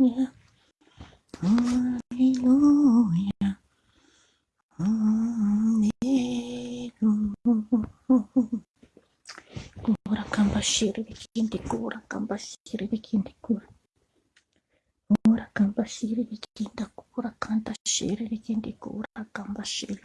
Alléluia. Alléluia. Kura kamba shiri bikindi kura kamba shiri bikindi kura. Kura kamba shiri bikinda kura kanta shiri bikindi kura kamba shiri.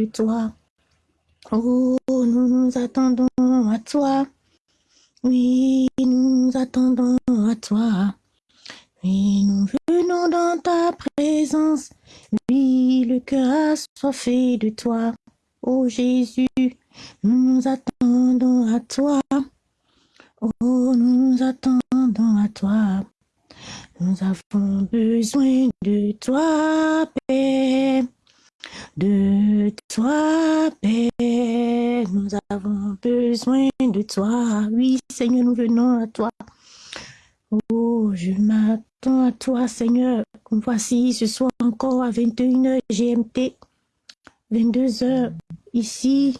Assoiffé de toi. Oh, nous nous attendons à toi. Oui, nous attendons à toi. Oui, nous venons dans ta présence. Oui, le cœur assoiffé de toi. Oh Jésus, nous attendons à toi. Oh, nous nous attendons à toi. Nous avons besoin de toi, Père. De toi, Père. Nous avons besoin de toi. Oui, Seigneur, nous venons à toi. Oh, je m'attends à toi, Seigneur. Voici ce soir encore à 21h GMT, 22h ici,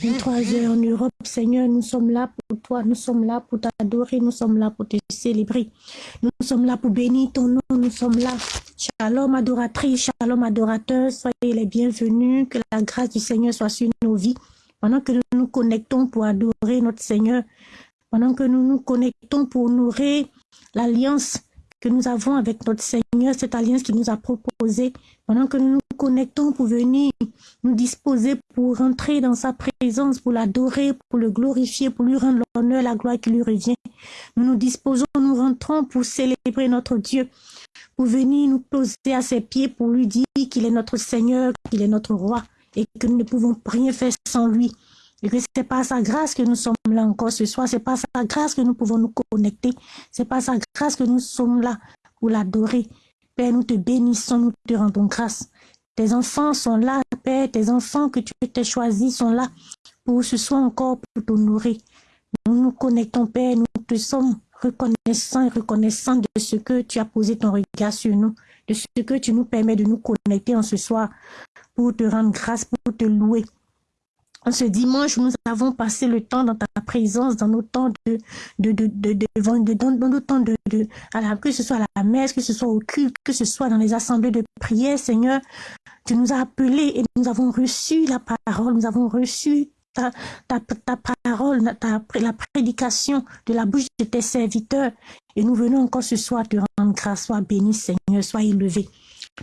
23h en Europe. Seigneur, nous sommes là pour toi, nous sommes là pour t'adorer, nous sommes là pour te célébrer. Nous sommes là pour bénir ton nom, nous sommes là. Shalom adoratrice, shalom adorateur, soyez les bienvenus, que la grâce du Seigneur soit sur nos vies. Pendant que nous nous connectons pour adorer notre Seigneur, pendant que nous nous connectons pour nourrir l'alliance que nous avons avec notre Seigneur, cette alliance qu'il nous a proposée, pendant que nous nous connectons pour venir nous disposer pour rentrer dans sa présence, pour l'adorer, pour le glorifier, pour lui rendre l'honneur, la gloire qui lui revient. Nous nous disposons, nous rentrons pour célébrer notre Dieu, venir nous poser à ses pieds, pour lui dire qu'il est notre Seigneur, qu'il est notre roi et que nous ne pouvons rien faire sans lui. Et que c'est pas sa grâce que nous sommes là encore ce soir, c'est pas sa grâce que nous pouvons nous connecter, c'est pas sa grâce que nous sommes là pour l'adorer. Père, nous te bénissons, nous te rendons grâce. Tes enfants sont là, Père, tes enfants que tu t'es choisis sont là pour ce soir encore pour t'honorer. Nous nous connectons, Père, nous te sommes reconnaissants et reconnaissants de ce que tu as posé ton regard sur nous, de ce que tu nous permets de nous connecter en ce soir pour te rendre grâce, pour te louer. En ce dimanche, nous avons passé le temps dans ta présence, dans nos temps de, de, de, dans, temps de, de que ce soit à la messe, que ce soit au culte, que ce soit dans les assemblées de prière, Seigneur, tu nous as appelés et nous avons reçu la parole, nous avons reçu ta, parole, ta, la prédication de la bouche de tes serviteurs. Et nous venons encore ce soir te rendre grâce. Sois béni, Seigneur, sois élevé,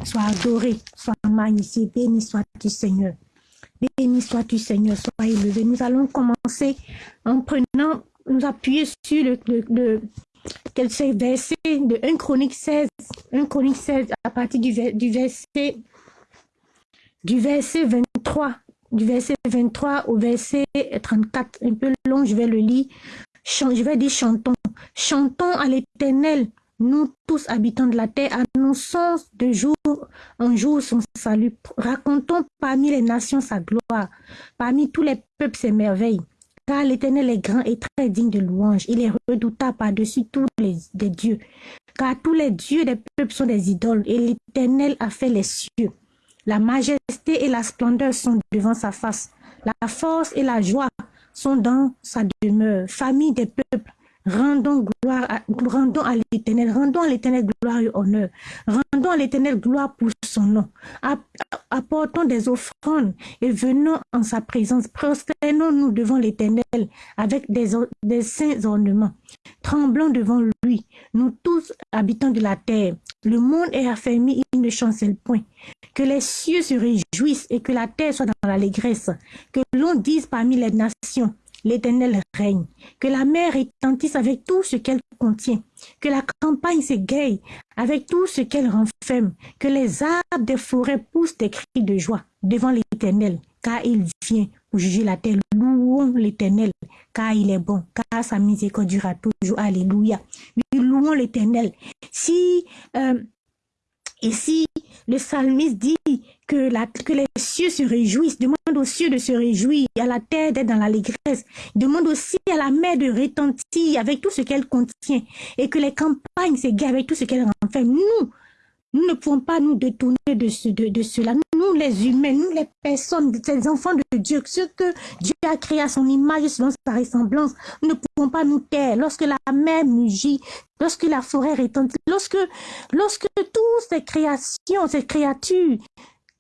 sois adoré, sois magnifié, béni sois-tu, Seigneur. Béni sois-tu, Seigneur, sois élevé. Nous allons commencer en prenant, nous appuyer sur le, verset de 1 Chronique 16, 1 Chronique 16 à partir du verset du verset 23, du verset 23 au verset 34, un peu long, je vais le lire. Je vais dire chantons. Chantons à l'éternel, nous tous habitants de la terre, annonçons de jour en jour son salut. Racontons parmi les nations sa gloire, parmi tous les peuples ses merveilles. Car l'Éternel est grand et très digne de louange. Il est redoutable par-dessus tous les, dieux. Car tous les dieux des peuples sont des idoles et l'Éternel a fait les cieux. La majesté et la splendeur sont devant sa face. La force et la joie sont dans sa demeure. Famille des peuples, rendons gloire à, rendons à l'éternel, rendons à l'éternel gloire et honneur. Rendons à l'éternel gloire pour son nom. Apportons des offrandes et venons en sa présence. Prosternons-nous devant l'éternel avec des, saints ornements. Tremblons devant lui, nous tous habitants de la terre. Le monde est affermi, il ne chancelle point. Que les cieux se réjouissent et que la terre soit dans l'allégresse. Que l'on dise parmi les nations, l'Éternel règne. Que la mer retentisse avec tout ce qu'elle contient. Que la campagne s'égaye avec tout ce qu'elle renferme. Que les arbres des forêts poussent des cris de joie devant l'Éternel, car il vient pour juger la terre. Louons l'Éternel, car il est bon, car sa miséricorde durera toujours. Alléluia. louons l'Éternel. Si euh, Ici, le psalmiste dit que, les cieux se réjouissent, demande aux cieux de se réjouir, à la terre d'être dans l'allégresse, demande aussi à la mer de retentir avec tout ce qu'elle contient, et que les campagnes s'égarent avec tout ce qu'elle renferme. Nous, nous ne pouvons pas nous détourner de, de, cela. Les humains, nous, les personnes, ces enfants de Dieu, ceux que Dieu a créé à son image selon sa ressemblance, nous ne pouvons pas nous taire. Lorsque la mer mugit, lorsque la forêt retentit, lorsque, lorsque toutes ces créations, ces créatures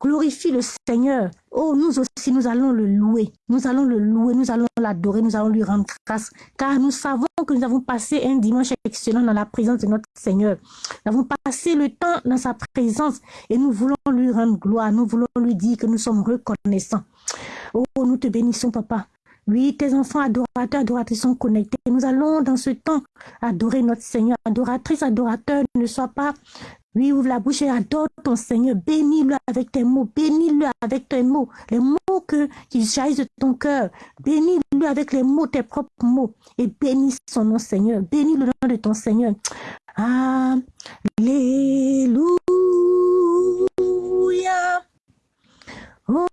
glorifient le Seigneur, oh, nous aussi, nous allons le louer. Nous allons le louer, nous allons l'adorer, nous allons lui rendre grâce. Car nous savons que nous avons passé un dimanche excellent dans la présence de notre Seigneur. Nous avons passé le temps dans sa présence et nous voulons lui rendre gloire. Nous voulons lui dire que nous sommes reconnaissants. Oh, nous te bénissons, papa. Oui, tes enfants adorateurs, adoratrices sont connectés. Nous allons dans ce temps adorer notre Seigneur. Adoratrice, adorateur, ne sois pas oui, ouvre la bouche et adore ton Seigneur. Bénis-le avec tes mots. Bénis-le avec tes mots. Les mots que, qui jaillissent de ton cœur. Bénis-le avec les mots, tes propres mots. Et bénis son nom, Seigneur. Bénis le nom de ton Seigneur. Alléluia. Oh,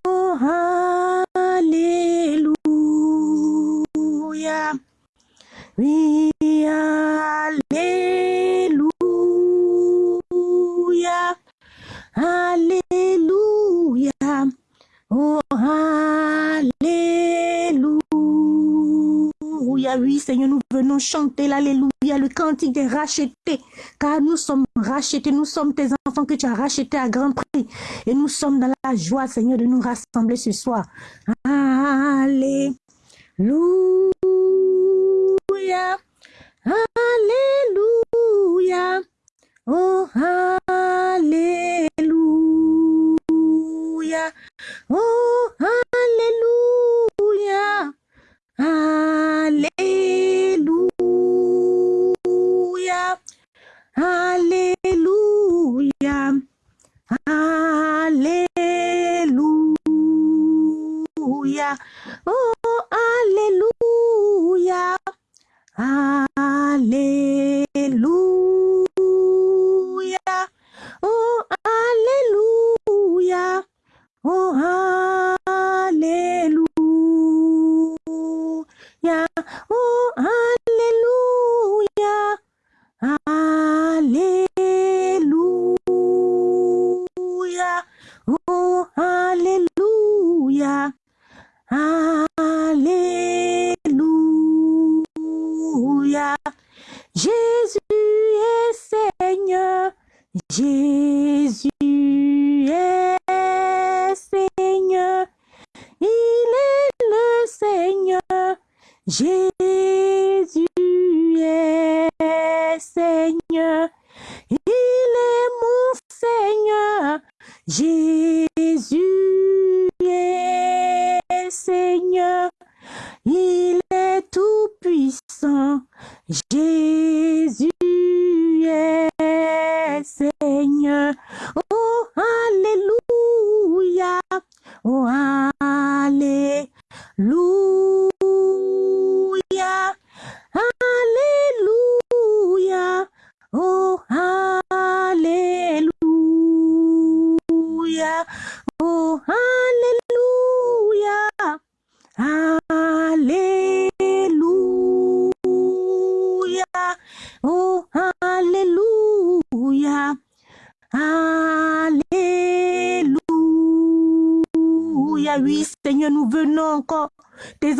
Alléluia. Oui, Alléluia. Alléluia. Oh, Alléluia. Oui, Seigneur, nous venons chanter l'Alléluia, le cantique des rachetés. Car nous sommes rachetés, nous sommes tes enfants que tu as rachetés à grand prix. Et nous sommes dans la joie, Seigneur, de nous rassembler ce soir. Alléluia. Alléluia. Oh,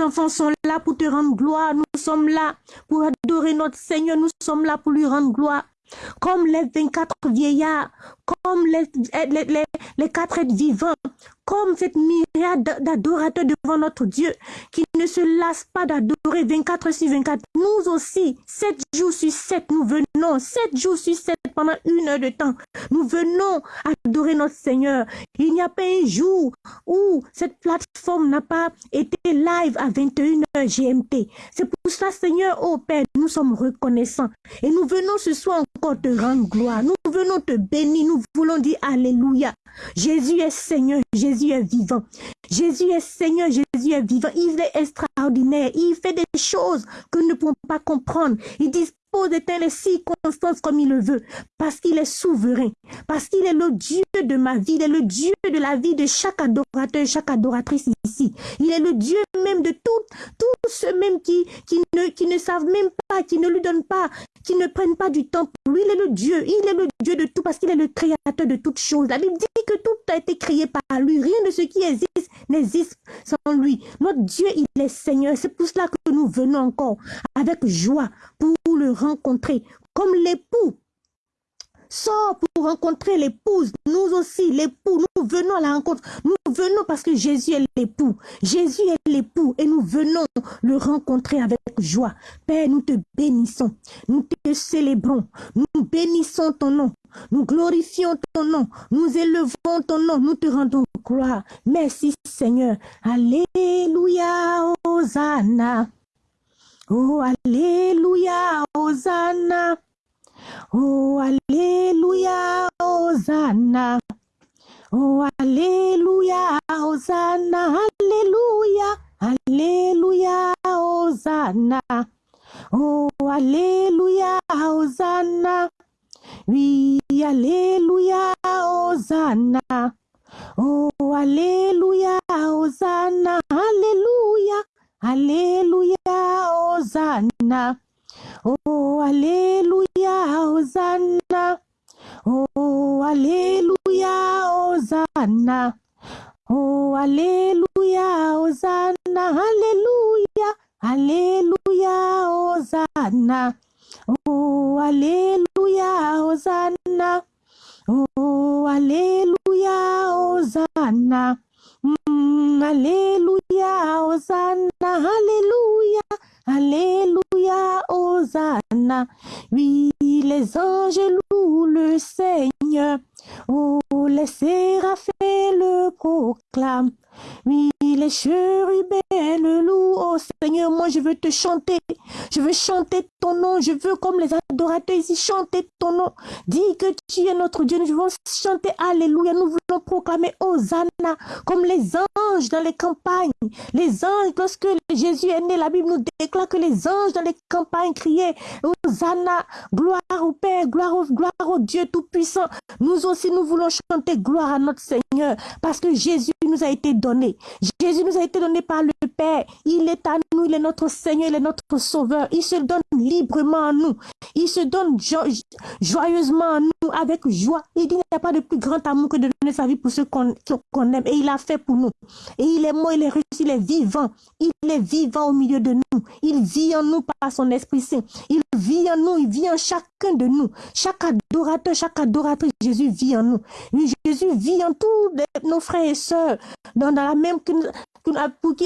enfants sont là pour te rendre gloire. Nous sommes là pour adorer notre Seigneur. Nous sommes là pour lui rendre gloire comme les 24 vieillards, comme les, les, les, quatre êtres vivants, comme cette myriade d'adorateurs devant notre Dieu, qui ne se lasse pas d'adorer 24 sur 24. Nous aussi, 7 jours sur 7, nous venons, 7 jours sur 7 pendant une heure de temps, nous venons adorer notre Seigneur. Il n'y a pas un jour où cette plateforme n'a pas été live à 21h GMT. C'est pour ça, Seigneur, oh Père, nous sommes reconnaissants. Et nous venons ce soir encore te rendre gloire. Nous venons te bénir. Voulons dire Alléluia. Jésus est Seigneur. Jésus est vivant. Jésus est Seigneur. Jésus est vivant. Il est extraordinaire. Il fait des choses que nous ne pouvons pas comprendre. Il dit d'éteindre les circonstances comme il le veut, parce qu'il est souverain, parce qu'il est le Dieu de ma vie, il est le Dieu de la vie de chaque adorateur, chaque adoratrice ici. Il est le Dieu même de tous tous ceux même qui, qui, ne, qui ne savent même pas, qui ne lui donnent pas, qui ne prennent pas du temps pour lui. Il est le Dieu, il est le Dieu de tout, parce qu'il est le créateur de toutes choses. La Bible dit que tout a été créé par lui. Rien de ce qui existe n'existe sans lui. Notre Dieu, il est Seigneur. C'est pour cela que nous venons encore avec joie pour le rencontrer. Comme l'époux sort pour rencontrer l'épouse. Nous aussi, l'époux, nous venons à la rencontre. Nous venons parce que Jésus est l'époux. Jésus est l'époux et nous venons le rencontrer avec joie. Père, nous te bénissons. Nous te célébrons. Nous bénissons ton nom. Nous glorifions ton nom. Nous élevons ton nom. Nous te rendons gloire. Merci Seigneur. Alléluia, Hosanna. Oh, Alléluia, Hosanna. Oh, Alléluia, Hosanna. Oh, Alléluia, Hosanna. Alléluia, Alléluia, Hosanna. Oh, Alléluia, Hosanna. Oui, Alléluia, Hosanna. Oh, Alléluia, Hosanna. Alléluia, Alléluia, Hosanna. Oh, Alléluia, Hosanna. Oh, Alléluia, Hosanna. Oh, Alléluia, Hosanna. Alléluia, Alléluia, Hosanna. Oh, Alléluia, Hosanna. Oh, Alléluia, Hosanna. Mm, alléluia, Hosanna, Alléluia, Alléluia, Hosanna. Oui, les anges louent le Seigneur. Oh, les séraphins le proclament. Oui, les chérubins le louent. Oh Seigneur, moi je veux te chanter. Je veux chanter ton nom. Je veux, comme les adorateurs ici, chanter ton nom. Dis que tu es notre Dieu. Nous voulons chanter Alléluia. Nous voulons proclamer Hosanna. Comme les anges dans les campagnes. Les anges, lorsque Jésus est né, la Bible nous déclare que les anges dans les campagnes criaient Hosanna. Gloire au Père, gloire au Dieu Tout-Puissant. Nous aussi, nous voulons chanter gloire à notre Seigneur. Parce que Jésus nous a été donné. Jésus nous a été donné par le Père. Il est à nous, il est notre Seigneur, il est notre Sauveur. Il se donne librement à nous. Il se donne joyeusement à nous, avec joie. Il dit, n'y a pas de plus grand amour que de donner sa vie pour ceux qu'on aime. Et il a fait pour nous. Et il est mort, il est il est vivant. Il est vivant au milieu de nous. Il vit en nous par son Esprit Saint. Il vit en nous, il vit en chacun de nous. Chaque adorateur, chaque adoratrice, Jésus vit en nous. Jésus vit en tous nos frères et sœurs, dans, la même,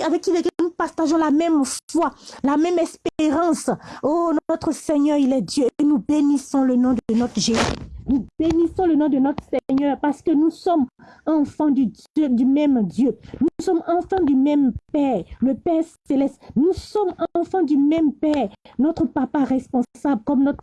avec qui partageons la même foi, la même espérance. Oh, notre Seigneur, il est Dieu. Et nous bénissons le nom de notre Jésus. Nous bénissons le nom de notre Seigneur parce que nous sommes enfants du, même Dieu. Nous sommes enfants du même Père, le Père céleste. Nous sommes enfants du même Père, notre Papa responsable, comme, notre,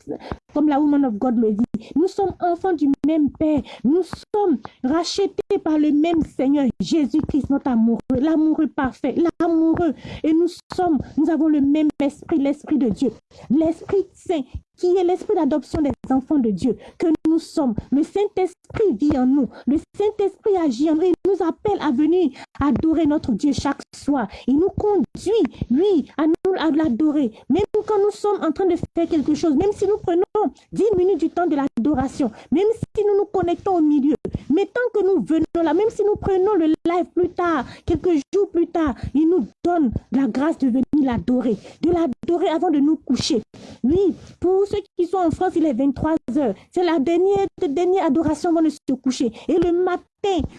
comme la Woman of God le dit. Nous sommes enfants du même Père. Nous sommes rachetés par le même Seigneur, Jésus-Christ, notre amoureux, l'amoureux parfait, l'amoureux. Et nous sommes, nous avons le même esprit, l'esprit de Dieu, l'Esprit Saint qui est l'esprit d'adoption des enfants de Dieu, que nous sommes. Le Saint-Esprit agit en nous. Le Saint-Esprit agit en nous. Il nous appelle à venir adorer notre Dieu chaque soir. Il nous conduit, lui, à nous à l'adorer. Même quand nous sommes en train de faire quelque chose, même si nous prenons 10 minutes du temps de l'adoration, même si nous nous connectons au milieu, mais tant que nous venons là, même si nous prenons le live plus tard, quelques jours plus tard, il nous donne la grâce de venir l'adorer, de l'adorer avant de nous coucher. Oui, pour ceux qui sont en France, il est 23 heures. C'est la dernière, dernière adoration avant de se coucher. Et le matin,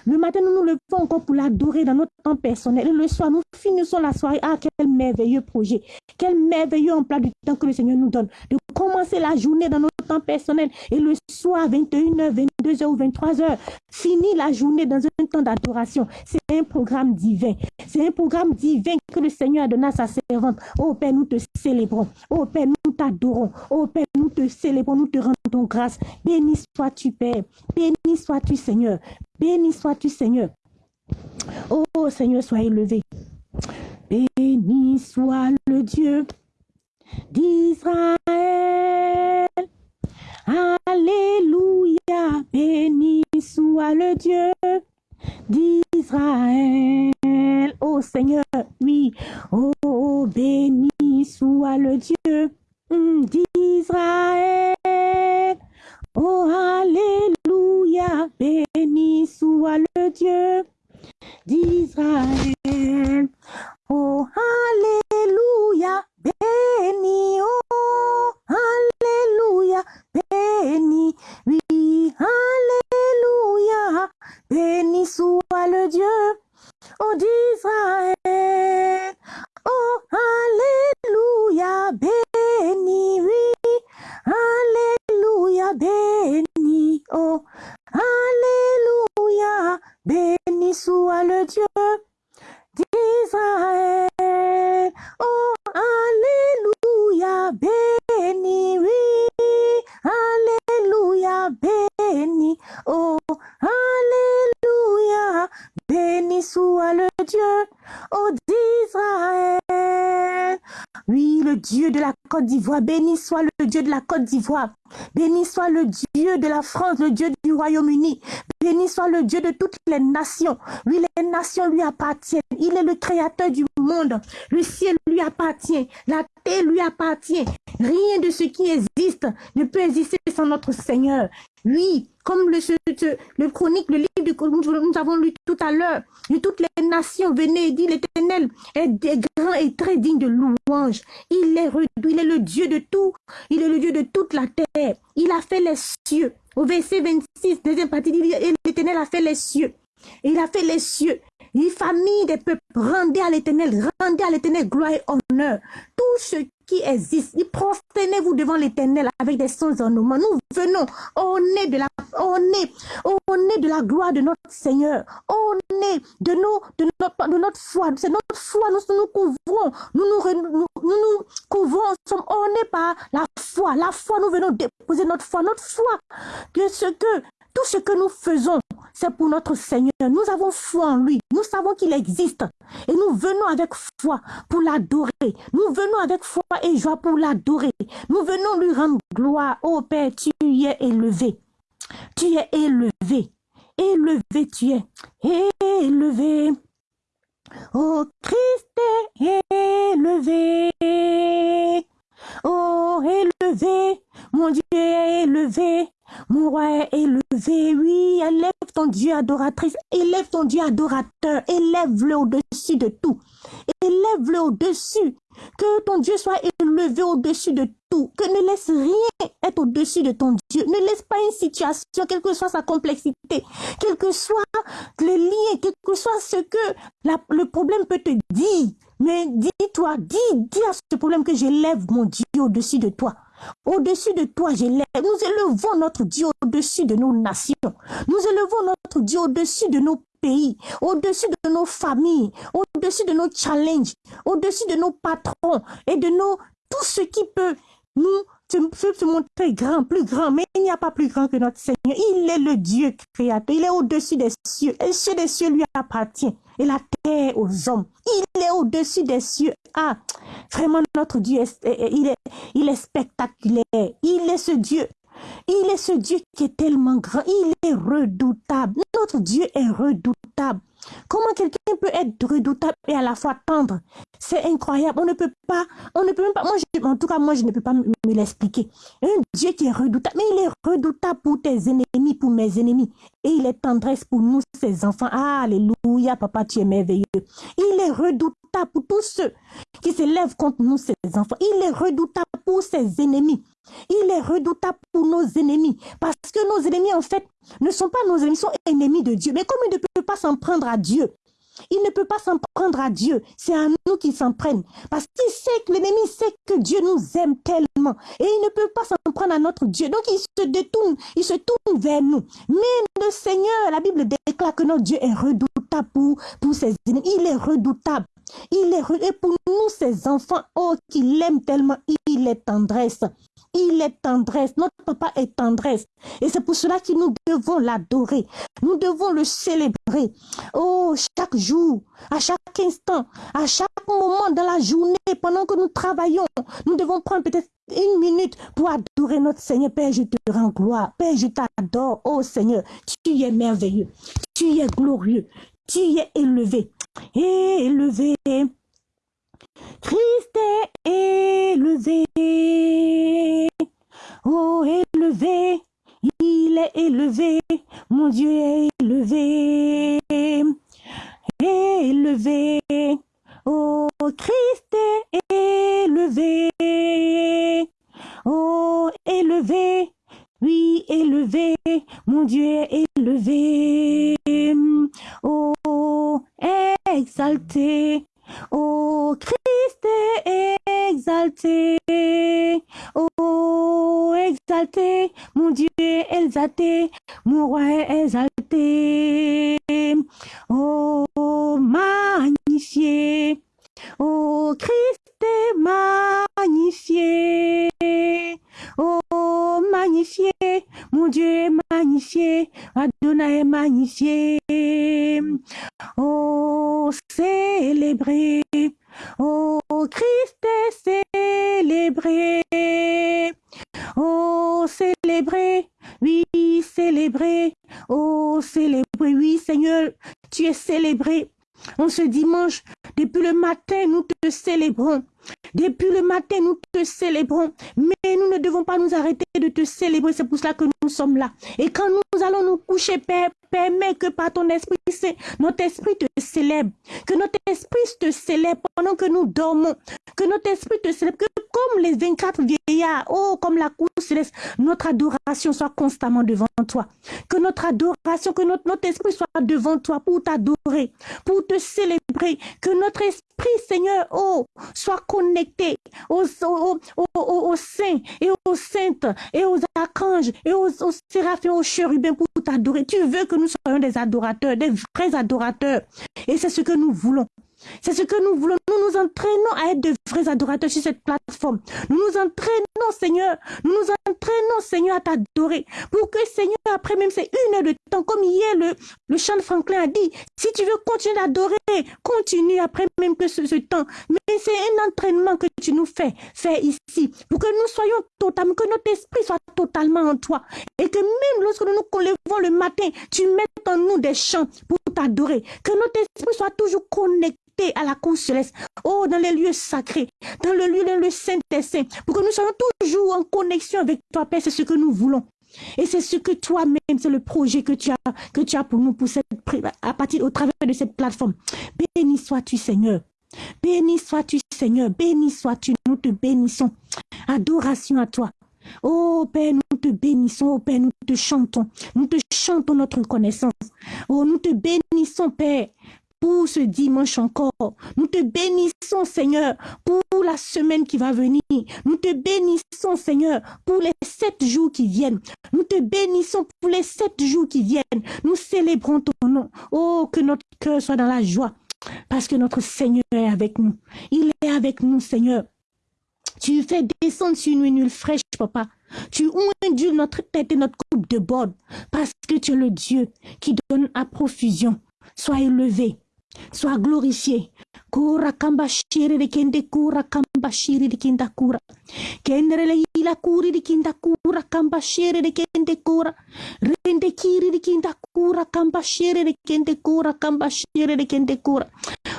le matin, nous nous levons encore pour l'adorer dans notre temps personnel. Et le soir, nous finissons la soirée. Ah, quel merveilleux projet. Quel merveilleux emploi du temps que le Seigneur nous donne. De commencer la journée dans notre temps personnel. Et le soir, 21h, 22h ou 23h, finir la journée dans un temps d'adoration. C'est un programme divin. C'est un programme divin que le Seigneur a donné à sa servante. Oh Père, nous te célébrons. Oh Père, nous t'adorons. Oh Père, nous te célébrons. Nous te rendons grâce. Béni sois-tu, Père. Béni sois-tu, Seigneur. Béni sois-tu, Seigneur. Oh Seigneur, sois élevé. Béni soit le Dieu d'Israël. Alléluia. Béni soit le Dieu d'Israël. Oh Seigneur, oui. Oh, béni soit le Dieu d'Israël. Oh, Alléluia, béni soit le Dieu d'Israël. Oh, Alléluia, béni, oh, Alléluia, béni, oui, Alléluia, béni soit le Dieu oh d'Israël. D'Ivoire, béni soit le Dieu de la Côte d'Ivoire. Béni soit le Dieu de la France, le Dieu du Royaume-Uni. Béni soit le Dieu de toutes les nations. Oui, les nations lui appartiennent. Il est le créateur du monde. Le ciel lui appartient. La lui appartient. Rien de ce qui existe ne peut exister sans notre Seigneur. Oui, comme le, chronique, le livre que nous avons lu tout à l'heure, de toutes les nations, venez et dit l'Éternel est grand et très digne de louange. Il est, il est le Dieu de tout, il est le Dieu de toute la terre. Il a fait les cieux. Au verset 26, deuxième partie, l'Éternel a fait les cieux. Il a fait les cieux. Les familles des peuples, rendez à l'éternel, rendez à l'éternel gloire et honneur. Tout ce qui existe, prosternez-vous devant l'éternel avec des sons en Nous venons, on est de la, on est, on est de la gloire de notre Seigneur. On est de nos, de notre, de notre foi. C'est notre foi. Nous nous couvrons. Nous nous, nous, nous, couvrons. On par la foi. La foi, nous venons déposer notre foi. Notre foi que ce que tout ce que nous faisons, c'est pour notre Seigneur. Nous avons foi en lui. Nous savons qu'il existe. Et nous venons avec foi pour l'adorer. Nous venons avec foi et joie pour l'adorer. Nous venons lui rendre gloire. Oh Père, tu es élevé. Tu es élevé. Élevé tu es. Élevé. Oh Christ est élevé. Oh élevé. Mon Dieu est élevé. Mon roi est élevé, oui, élève ton Dieu adoratrice, élève ton Dieu adorateur, élève-le au-dessus de tout, élève-le au-dessus, que ton Dieu soit élevé au-dessus de tout, que ne laisse rien être au-dessus de ton Dieu, ne laisse pas une situation, quelle que soit sa complexité, quel que soit le lien, quel que soit ce que le problème peut te dire, mais dis-toi, dis, dis à ce problème que j'élève mon Dieu au-dessus de toi. Au-dessus de toi, j'élève. Nous élevons notre Dieu au-dessus de nos nations. Nous élevons notre Dieu au-dessus de nos pays, au-dessus de nos familles, au-dessus de nos challenges, au-dessus de nos patrons et de nos tout ce qui peut nous se montrer grand, plus grand, mais il n'y a pas plus grand que notre Seigneur. Il est le Dieu créateur, il est au-dessus des cieux, et les cieux des cieux lui appartient, et la terre aux hommes. Il est au-dessus des cieux. Ah, vraiment, notre Dieu, il est spectaculaire. Il est ce Dieu Il est ce Dieu qui est tellement grand. Il est redoutable. Notre Dieu est redoutable. Comment quelqu'un peut être redoutable et à la fois tendre? C'est incroyable. On ne peut pas, on ne peut même pas, moi, en tout cas, moi, je ne peux pas me, l'expliquer. Un Dieu qui est redoutable, mais il est redoutable pour tes ennemis, pour mes ennemis. Et il est tendresse pour nous, ses enfants. alléluia, papa, tu es merveilleux. Il est redoutable pour tous ceux qui se lèvent contre nous, ses enfants. Il est redoutable pour ses ennemis. Il est redoutable pour nos ennemis. Parce que nos ennemis, en fait, ne sont pas nos ennemis, sont ennemis de Dieu. Mais comme il ne peut pas s'en prendre à Dieu, il ne peut pas s'en prendre à Dieu. C'est à nous qu'il s'en prenne. Parce qu'il sait que l'ennemi sait que Dieu nous aime tellement. Et il ne peut pas s'en prendre à notre Dieu. Donc il se détourne, il se tourne vers nous. Mais le Seigneur, la Bible déclare que notre Dieu est redoutable pour, ses ennemis. Il est redoutable. Il est et pour nous, ses enfants, oh, qu'il aime tellement, il est tendresse. Il est tendresse. Notre papa est tendresse. Et c'est pour cela que nous devons l'adorer. Nous devons le célébrer. Oh, chaque jour, à chaque instant, à chaque moment dans la journée, pendant que nous travaillons, nous devons prendre peut-être une minute pour adorer notre Seigneur. Père, je te rends gloire. Père, je t'adore. Oh Seigneur, tu es merveilleux. Tu es glorieux. Tu es élevé. Élevé. Christ est élevé. Oh, élevé. Il est élevé. Mon Dieu est élevé. Élevé. Oh, Christ est élevé. Oh, élevé. Oui, élevé, mon Dieu est élevé. Oh, exalté. Est Depuis le matin, nous te célébrons, mais nous ne devons pas nous arrêter de te célébrer. C'est pour cela que nous sommes là. Et quand nous allons nous coucher, Père, permets que par ton esprit, notre esprit te célèbre. Que notre esprit te célèbre pendant que nous dormons. Que notre esprit te célèbre. Comme les 24 vieillards, oh, comme la cour céleste, notre adoration soit constamment devant toi. Que notre adoration, que notre, esprit soit devant toi pour t'adorer, pour te célébrer. Que notre esprit, Seigneur, oh, soit connecté aux, saints et aux saintes et aux archanges et aux, aux séraphins, aux chérubins pour t'adorer. Tu veux que nous soyons des adorateurs, des vrais adorateurs. Et c'est ce que nous voulons. C'est ce que nous voulons. Nous nous entraînons à être de vrais adorateurs sur cette plateforme. Nous nous entraînons, Seigneur. Nous nous entraînons, Seigneur, à t'adorer. Pour que, Seigneur, après même c'est une heure de temps, comme hier, le, le chant de Franklin a dit, si tu veux continuer d'adorer, continue après même que ce, temps. Mais c'est un entraînement que tu nous fais, fais ici, pour que nous soyons totalement, que notre esprit soit totalement en toi. Et que même lorsque nous nous levons le matin, tu mettes en nous des chants pour t'adorer. Que notre esprit soit toujours connecté à la cour céleste. Oh, dans les lieux sacrés, dans le lieu, dans le Saint des Saints, pour que nous soyons toujours en connexion avec toi, Père, c'est ce que nous voulons. Et c'est ce que toi-même, c'est le projet que tu as, que tu as pour nous, pour cette, à partir, au travers de cette plateforme. Béni sois-tu, Seigneur. Béni sois-tu, Seigneur. Béni sois-tu. Nous te bénissons. Adoration à toi. Oh Père, nous te bénissons, oh Père, nous te chantons, nous te chantons notre connaissance. Oh, nous te bénissons, Père, pour ce dimanche encore. Nous te bénissons, Seigneur, pour la semaine qui va venir. Nous te bénissons, Seigneur, pour les sept jours qui viennent. Nous te bénissons pour les sept jours qui viennent. Nous célébrons ton nom. Oh, que notre cœur soit dans la joie. Parce que notre Seigneur est avec nous. Il est avec nous, Seigneur. Tu fais descendre sur nous une fraîche, papa. Tu ondules notre tête et notre coupe de bord. Parce que tu es le Dieu qui donne à profusion. Sois élevé. Sois glorifié. Kura kamba shiri de kende kura kamba shiri de kinda kura. Kendere le ila kuri de kinda kura kamba shiri de kende kura. Rende kiri de kinda kura kamba shiri de kende kura kamba shiri de kende kura.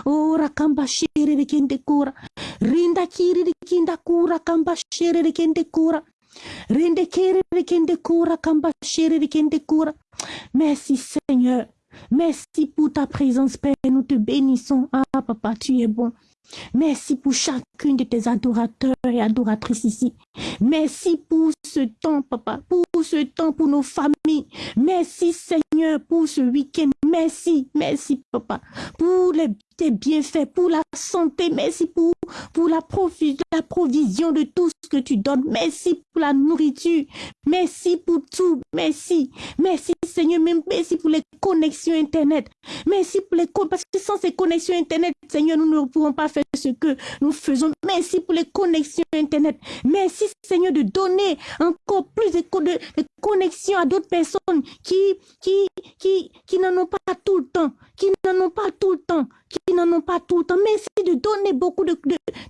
Ora kamba shiri de kende kura. Rinda kiri de kinda kura kamba shiri de kende kura. Merci Seigneur. Merci pour ta présence, Père. Nous te bénissons. Ah, papa, tu es bon. Merci pour chacune de tes adorateurs et adoratrices ici. Merci pour ce temps, papa, pour ce temps pour nos familles. Merci, Seigneur, pour ce week-end. Merci, merci, papa, pour les, tes bienfaits, pour la santé. Merci pour, pour la, provision de tout ce que tu donnes. Merci pour la nourriture. Merci pour tout. Merci. Merci, Seigneur. Merci pour les connexions Internet. Merci pour les parce que sans ces connexions Internet, Seigneur, nous ne pourrons pas faire ce que nous faisons. Merci pour les connexions Internet. Merci, Seigneur, de donner encore plus de, connexions à d'autres personnes qui, qui, qui, qui n'en ont pas tout le temps, qui n'en ont pas tout le temps, n'en ont pas tout le temps. Merci de donner beaucoup de,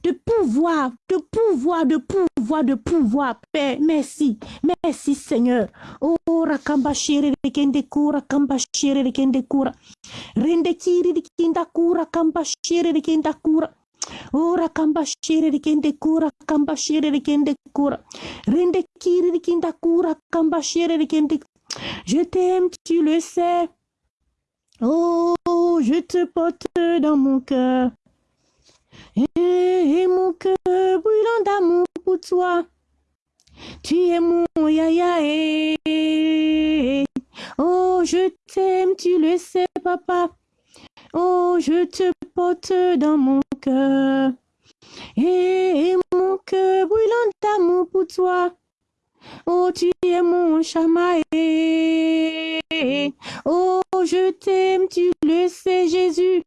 de, pouvoir, de pouvoir, de pouvoir, de pouvoir, Père. Merci. Merci, Seigneur. Oh, rakamba shere de kende kura, kamba de kende kura. Rende kiri de kinda kura, kamba de kenda kura. Ora kamba de kende kura, de kende. Rende kiri de kinda kura, de kende Je t'aime, tu le sais. Oh, je te porte dans mon cœur. Et, mon cœur brûlant d'amour pour toi. Tu es mon yaya. Oh, je t'aime, tu le sais, papa. Oh, je te porte dans mon cœur. Et mon cœur brûlant d'amour pour toi. Oh, tu es mon chamaé. Oh, je t'aime, tu le sais, Jésus.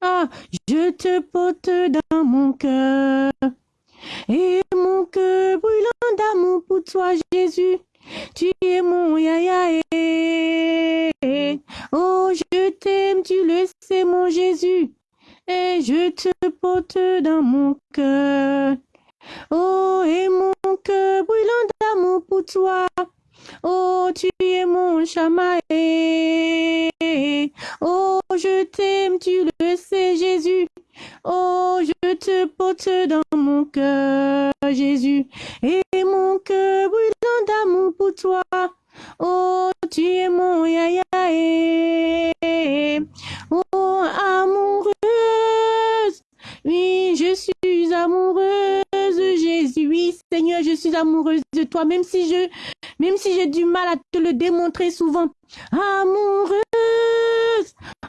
Ah, je te porte dans mon cœur. Et mon cœur brûlant d'amour pour toi, Jésus. Tu es mon yaya. Oh, je t'aime, tu le sais, mon Jésus. Et je te porte dans mon cœur. Oh, et mon cœur brûlant d'amour pour toi. Oh, tu es mon chamaé. Oh, je t'aime, tu le sais, Jésus. Oh, je te porte dans mon cœur, Jésus. Et mon cœur brûlant d'amour pour toi. Oh, tu es mon yaya. Même si j'ai du mal à te le démontrer souvent. Amoureuse.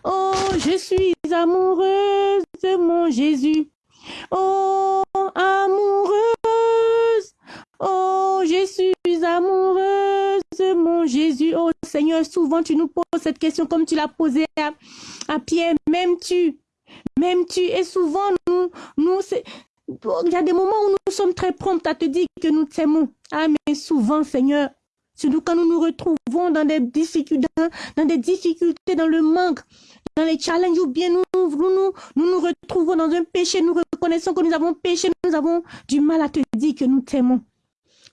Oh, je suis amoureuse mon Jésus. Oh, amoureuse. Oh, je suis amoureuse mon Jésus. Oh, Seigneur, souvent tu nous poses cette question comme tu l'as posée à, à Pierre. Même tu, même tu, et souvent nous, nous, il y a des moments où nous sommes très prompts à te dire que nous t'aimons. Ah, mais souvent, Seigneur, surtout quand nous nous retrouvons dans des difficultés, dans des difficultés, dans le manque, dans les challenges, ou bien nous nous, nous, nous, nous retrouvons dans un péché, nous reconnaissons que nous avons péché, nous avons du mal à te dire que nous t'aimons.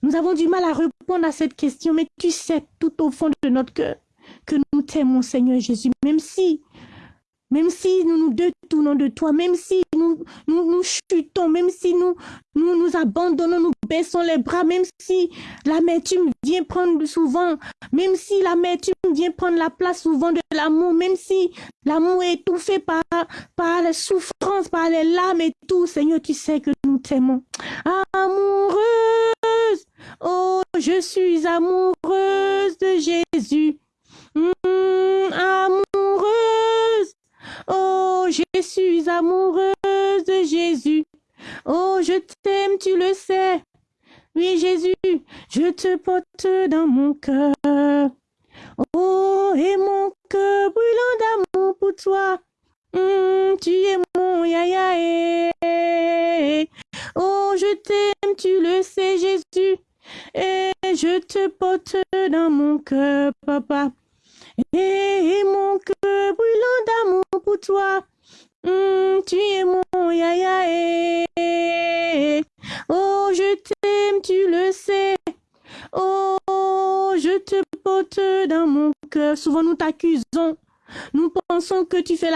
Nous avons du mal à répondre à cette question, mais tu sais tout au fond de notre cœur que nous t'aimons, Seigneur Jésus, même si même si nous nous détournons de toi, même si nous, nous, chutons, même si nous, nous abandonnons, nous baissons les bras, même si l'amertume vient prendre souvent, même si l'amertume vient prendre la place souvent de l'amour, même si l'amour est étouffé par, par les souffrances, par les larmes et tout, Seigneur, tu sais que nous t'aimons. Amoureuse, oh, je suis amoureuse de Jésus. Hum, amoureuse, Oh, je suis amoureuse de Jésus. Oh, je t'aime, tu le sais. Oui, Jésus, je te porte dans mon cœur. Oh, et mon cœur brûlant d'amour pour toi. Hum, tu es mon yaya. Oh, je t'aime, tu le sais, Jésus. Et je te porte dans mon cœur,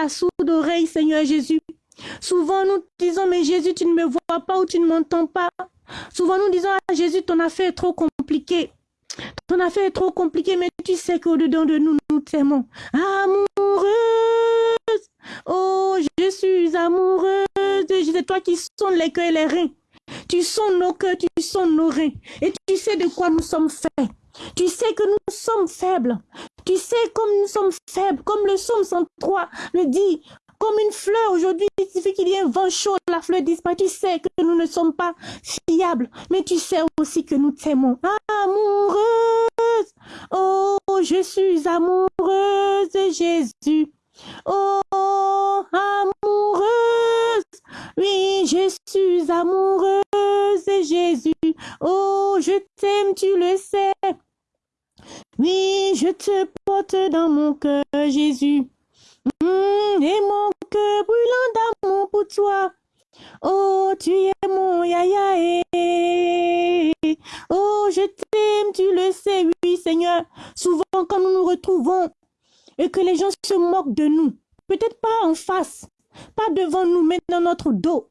sourde Seigneur Jésus. Souvent nous disons, mais Jésus, tu ne me vois pas ou tu ne m'entends pas. Souvent nous disons, ah Jésus, ton affaire est trop compliquée. Ton affaire est trop compliquée, mais tu sais qu'au-dedans de nous, nous t'aimons. Amoureuse, oh, je suis amoureuse. C'est toi qui sonnes les cœurs et les reins. Tu sonnes nos cœurs, tu sonnes nos reins. Et tu sais de quoi nous sommes faits. Tu sais que nous sommes faibles. Tu sais comme nous sommes faibles, comme le psaume 103 le dit. Comme une fleur aujourd'hui, il suffit qu'il y ait un vent chaud, la fleur disparaît. Tu sais que nous ne sommes pas fiables, mais tu sais aussi que nous t'aimons. Amoureuse, oh, je suis amoureuse de Jésus. Oh, amoureuse, oui, je suis amoureuse de Jésus. Oh, je t'aime, tu le sais. Oui, je te porte dans mon cœur, Jésus. Hum, et mon cœur brûlant d'amour pour toi. Oh, tu es mon yaya. Oh, je t'aime, tu le sais, oui, Seigneur. Souvent, quand nous nous retrouvons et que les gens se moquent de nous, peut-être pas en face, pas devant nous, mais dans notre dos.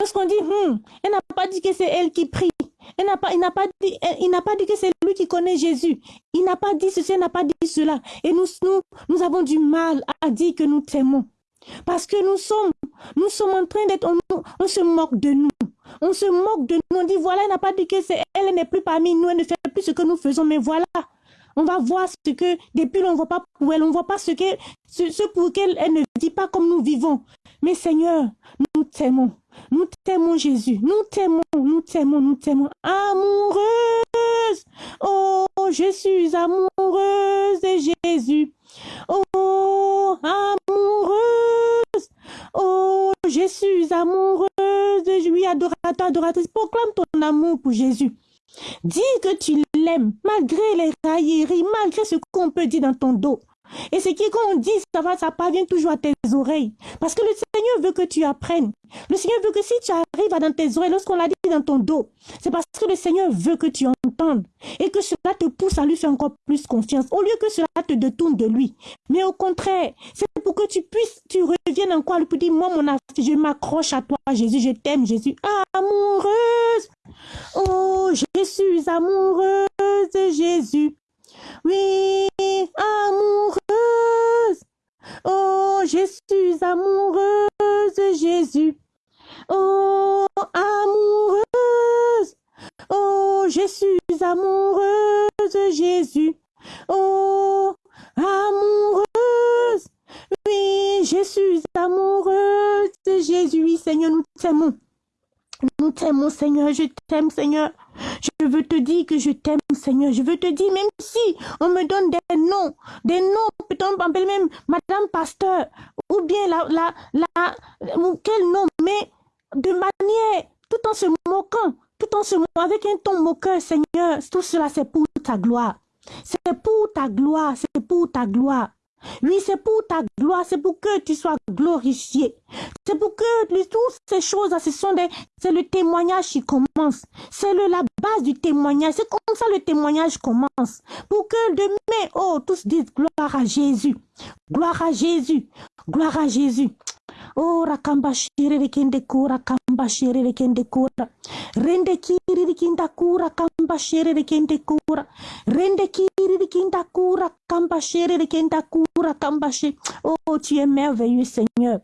Lorsqu'on dit, hum, elle n'a pas dit que c'est elle qui prie. Elle n'a pas, il n'a pas dit, que c'est lui qui connaît Jésus. Il n'a pas dit ceci, il n'a pas dit cela. Et nous, nous, avons du mal à dire que nous t'aimons. Parce que nous sommes, en train d'être, on, se moque de nous. On se moque de nous. On dit, voilà, elle n'a pas dit que c'est elle, elle n'est plus parmi nous, elle ne fait plus ce que nous faisons. Mais voilà, on va voir ce que, depuis, on ne voit pas pour elle, on ne voit pas ce, que, pour lequel elle ne vit pas comme nous vivons. Mais Seigneur, nous t'aimons. Nous t'aimons Jésus. Nous t'aimons, nous t'aimons, nous t'aimons. Amoureuse. Oh, je suis amoureuse de Jésus. Oh, amoureuse. Oh, je suis amoureuse de lui, adorateur, adoratrice. Proclame ton amour pour Jésus. Dis que tu l'aimes, malgré les railleries, malgré ce qu'on peut dire dans ton dos. Et ce qui, quand on dit, ça va, ça parvient toujours à tes oreilles. Parce que le Seigneur veut que tu apprennes. Le Seigneur veut que si tu arrives dans tes oreilles, lorsqu'on l'a dit dans ton dos, c'est parce que le Seigneur veut que tu entendes. Et que cela te pousse à lui faire encore plus confiance. Au lieu que cela te détourne de lui. Mais au contraire, c'est pour que tu puisses, tu reviennes encore lui pour dire, moi, mon je m'accroche à toi, Jésus, je t'aime, Jésus. Amoureuse. Oh, je suis amoureuse Jésus. Oui, amoureuse. Oh, je suis amoureuse de Jésus. Oh, amoureuse. Oh, je suis amoureuse de Jésus. Oh, amoureuse. Oui, je suis amoureuse de Jésus. Oui, Seigneur, nous t'aimons. Nous t'aimons, Seigneur. Je t'aime, Seigneur. Je veux te dire que je t'aime, Seigneur. Je veux te dire, même si on me donne des noms, des noms, peut-être on même Madame Pasteur, ou bien la, la, la, quel nom, mais de manière, tout en se moquant, tout en se moquant, avec un ton moqueur, Seigneur, tout cela c'est pour ta gloire. C'est pour ta gloire, c'est pour ta gloire. Oui, c'est pour ta gloire, c'est pour que tu sois glorifié. C'est pour que toutes ces choses, ce sont des, c'est le témoignage qui commence. C'est la base du témoignage. C'est comme ça le témoignage commence. Pour que demain, oh, tous disent gloire à Jésus. Gloire à Jésus. Gloire à Jésus. Oh, rakamba shiriri kende kura kamba shiriri kende kura. Rende kiriri kinda kura kamba shiriri kende kura. Rende kiriri kinda kura kamba shiriri kenda kura kamba Oh, tu es merveilleux, Seigneur.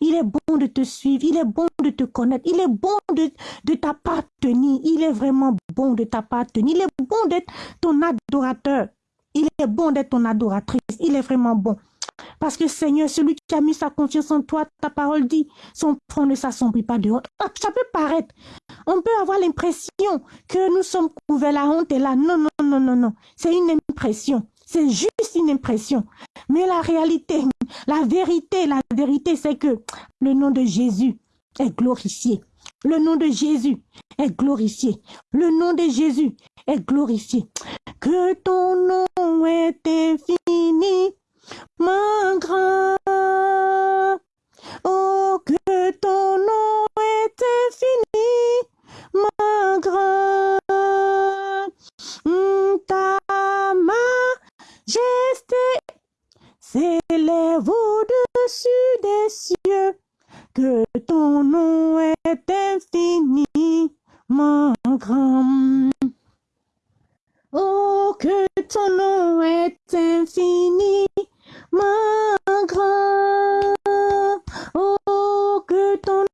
Il est bon de te suivre, il est bon de te connaître, il est bon de, de t'appartenir, il est vraiment bon de t'appartenir, il est bon d'être ton adorateur, il est bon d'être ton adoratrice, il est vraiment bon. Parce que Seigneur, celui qui a mis sa confiance en toi, ta parole dit, son front ne s'assombrit pas de honte. Ah, ça peut paraître. On peut avoir l'impression que nous sommes couverts, la honte est là. Non, non, non, non, non. C'est une impression. C'est juste une impression. Mais la réalité, la vérité, la vérité, c'est que le nom de Jésus est glorifié. Le nom de Jésus est glorifié. Le nom de Jésus est glorifié. Que ton nom est infini, mon grand. Oh, que ton nom est infini, mon grand. S'élève au-dessus des cieux, que ton nom est infiniment grand. Oh, que ton nom est infiniment grand. Oh, que ton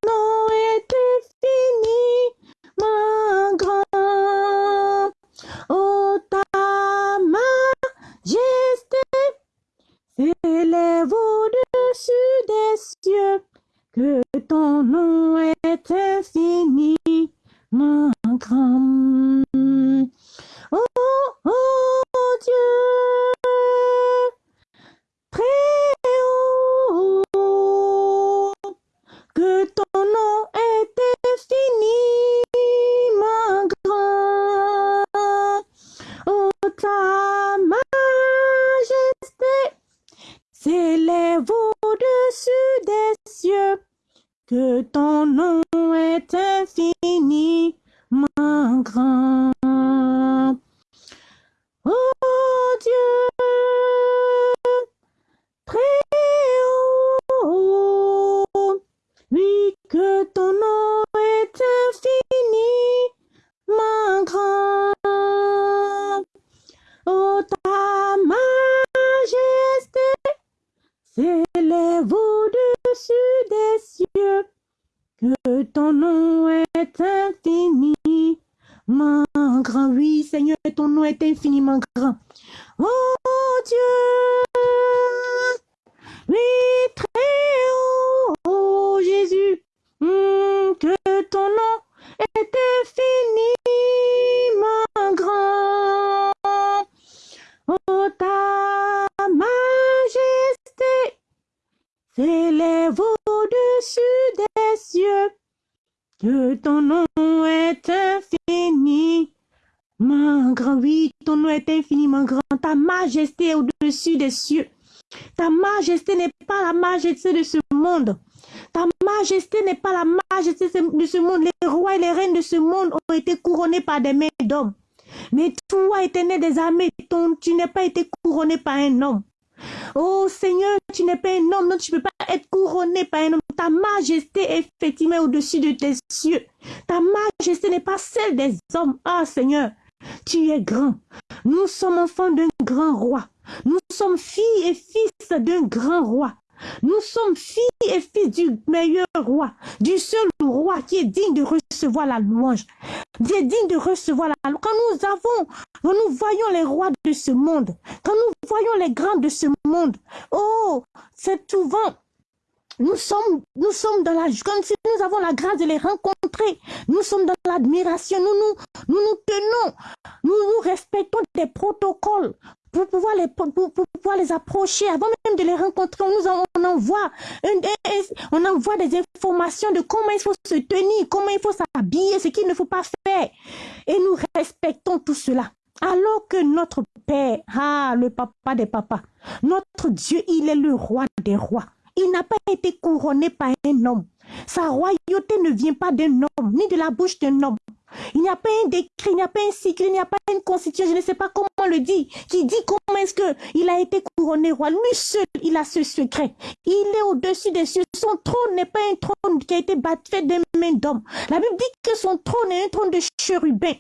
des mains d'hommes. Mais toi, éternel des armées, tu n'es pas été couronné par un homme. Oh Seigneur, tu n'es pas un homme, donc tu ne peux pas être couronné par un homme. Ta majesté est effectivement au-dessus de tes cieux. Ta majesté n'est pas celle des hommes. Ah Seigneur, tu es grand. Nous sommes enfants d'un grand roi. Nous sommes filles et fils d'un grand roi. Nous sommes filles et fils du meilleur roi, du seul roi qui est digne de recevoir la louange, qui est digne de recevoir la louange. Quand nous avons, quand nous voyons les rois de ce monde, quand nous voyons les grands de ce monde, oh, c'est souvent nous sommes, nous sommes dans la, comme si nous avons la grâce de les rencontrer. Nous sommes dans l'admiration. Nous nous, nous nous tenons. Nous nous respectons des protocoles pour pouvoir les, approcher avant même de les rencontrer. On nous envoie, on envoie des informations de comment il faut se tenir, comment il faut s'habiller, ce qu'il ne faut pas faire. Et nous respectons tout cela. Alors que notre Père, ah, le papa des papas, notre Dieu, il est le roi des rois. Il n'a pas été couronné par un homme. Sa royauté ne vient pas d'un homme, ni de la bouche d'un homme. Il n'y a pas un décret, il n'y a pas un cycle, il n'y a pas une constitution, je ne sais pas comment le dit, qui dit comment est-ce qu'il a été couronné roi. Lui seul, il a ce secret. Il est au-dessus des cieux. Son trône n'est pas un trône qui a été fait des mains d'homme. La Bible dit que son trône est un trône de chérubins.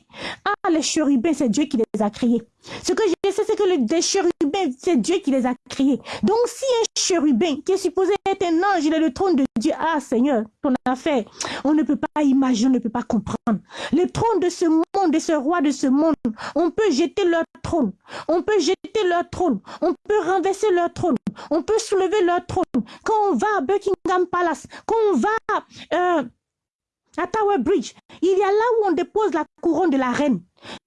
Ah, les chérubins, c'est Dieu qui les a créés. Ce que je sais, c'est que le, chérubins, c'est Dieu qui les a créés. Donc, si un chérubin qui est supposé être un ange, il est le trône de Dieu, ah Seigneur, ton affaire, on ne peut pas imaginer, on ne peut pas comprendre. Le trône de ce monde, de ce roi de ce monde, on peut jeter leur trône, on peut jeter leur trône, on peut renverser leur trône, on peut soulever leur trône. Quand on va à Buckingham Palace, quand on va euh, à Tower Bridge, il y a là où on dépose la couronne de la reine.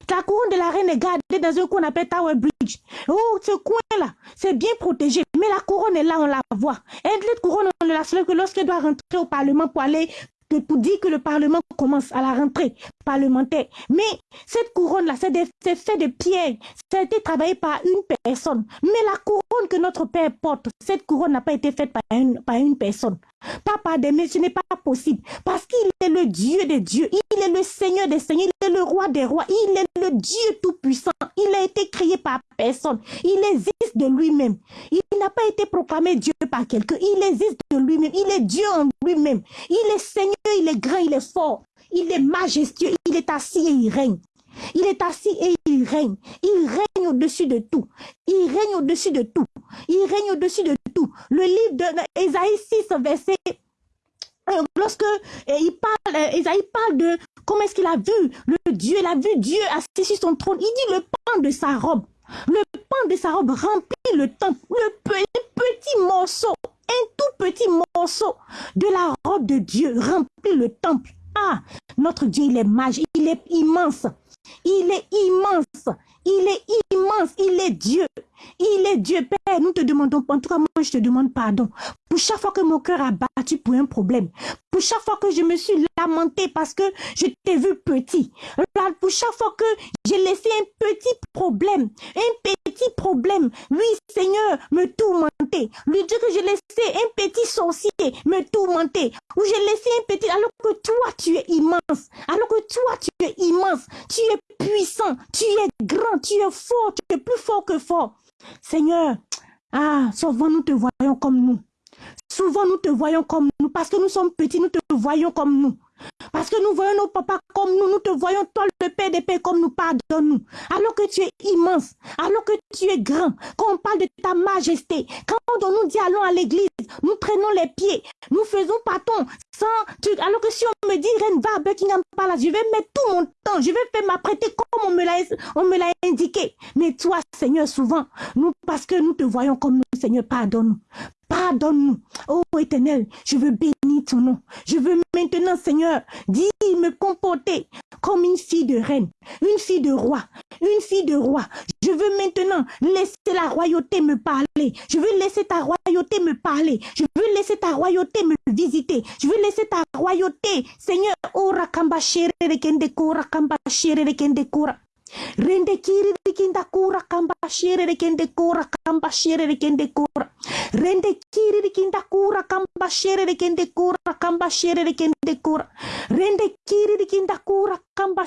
La couronne de la reine est gardée dans un coin appelle Tower Bridge. Oh, ce coin-là, c'est bien protégé. Mais la couronne est là, on la voit. Et cette couronne, on ne la que lorsqu'elle doit rentrer au Parlement pour aller pour dire que le Parlement commence à la rentrée parlementaire. Mais cette couronne-là, c'est fait de pierre. Ça a été travaillé par une personne. Mais la couronne que notre Père porte, cette couronne n'a pas été faite par une personne. Des mais ce n'est pas possible. Parce qu'il est le Dieu des dieux. Il est le Seigneur des seigneurs. Il est le roi des rois. Il est le Dieu tout-puissant. Il a été créé par personne. Il existe de lui-même. Il n'a pas été proclamé Dieu par quelqu'un. Il existe de lui-même. Il est Dieu en lui-même. Il est Seigneur, il est grand, il est fort. Il est majestueux. Il est assis et il règne. Il est assis et il règne. Il règne au-dessus de tout. Il règne au-dessus de tout. Il règne au-dessus de tout. Le livre d'Ésaïe 6, verset euh, lorsque euh, il parle, Esaïe euh, parle de comment est-ce qu'il a vu le Dieu, il a vu Dieu assis sur son trône. Il dit le pan de sa robe. Le pan de sa robe remplit le temple. Le petit morceau, un tout petit morceau de la robe de Dieu remplit le temple. Ah, notre Dieu, il est magique, il est immense. Il est immense. Il est immense. Il est Dieu. Il est Dieu. Père, nous te demandons, en tout cas, moi, je te demande pardon. Pour chaque fois que mon cœur a battu pour un problème. Pour chaque fois que je me suis lamenté parce que je t'ai vu petit. Pour chaque fois que j'ai laissé un petit problème. Un petit problème. Oui, Seigneur, me tourmenter. Lui dire que j'ai laissé un petit sorcier me tourmenter. Ou j'ai laissé un petit, alors que toi, tu es immense. Alors que toi, tu es immense. Tu es puissant. Tu es grand. Tu es fort. Tu es plus fort que fort. Seigneur, ah, souvent nous te voyons comme nous. Souvent nous te voyons comme nous. Parce que nous sommes petits, nous te voyons comme nous. Parce que nous voyons nos papas comme nous, nous te voyons toi le Père des Pères comme nous, pardonne-nous. Alors que tu es immense, alors que tu es grand, quand on parle de ta majesté, quand on nous dit allons à l'église, nous traînons les pieds, nous faisons ton sans, alors que si on me dit Reine va à Buckingham Palace, je vais mettre tout mon temps, je vais faire m'apprêter comme on me l'a, on me l'a indiqué. Mais toi, Seigneur, souvent, nous, parce que nous te voyons comme nous, Seigneur, pardonne-nous. Pardonne-nous. Oh éternel, je veux bénir ton nom. Je veux maintenant, Seigneur, dire me comporter comme une fille de reine, une fille de roi, une fille de roi. Je veux maintenant laisser la royauté me parler. Je veux laisser ta royauté me parler. Je veux laisser ta royauté me visiter. Je veux laisser ta royauté, Seigneur, ora kamba shere kende kora kamba shere kende kora. Rende kiri rikinda kura kamba shere rekende kura kamba shere rekende kura. Rende kiri rikinda kura kamba shere rekende kura kamba rekende kura. Rende kiri rikinda kura kamba.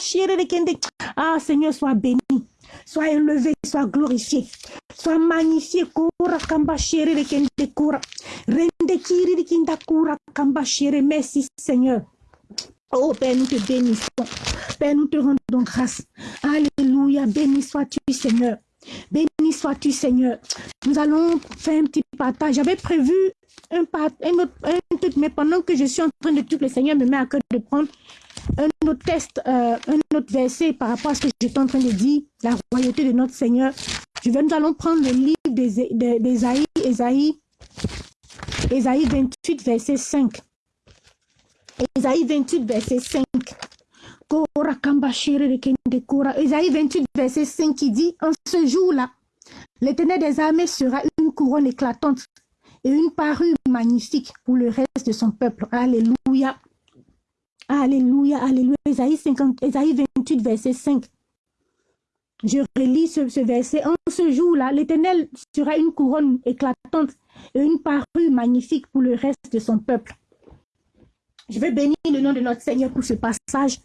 Ah Seigneur, sois béni. Sois élevé, sois glorifié, sois magnifié. Kura kamba shere rekende kura. Rende kiri rikinda kura kamba. Merci Seigneur. Oh Père, nous te bénissons. Père, nous te rendons grâce. Alléluia. Béni sois-tu, Seigneur. Béni sois-tu, Seigneur. Nous allons faire un petit partage. J'avais prévu un, un, un truc, mais pendant que je suis en train de tout, le Seigneur me met à cœur de prendre un autre test, euh, un autre verset par rapport à ce que j'étais en train de dire, la royauté de notre Seigneur. Je vais, nous allons prendre le livre d'Ésaïe, Ésaïe, Ésaïe 28, verset 5. Ésaïe 28, verset 5. Ésaïe 28, verset 5 qui dit, en ce jour-là, l'éternel des armées sera une couronne éclatante et une parure magnifique pour le reste de son peuple. Alléluia. Alléluia, alléluia. Ésaïe, 50, Ésaïe 28, verset 5. Je relis ce, ce verset. En ce jour-là, l'Éternel sera une couronne éclatante et une parure magnifique pour le reste de son peuple. Je vais bénir le nom de notre Seigneur pour ce passage.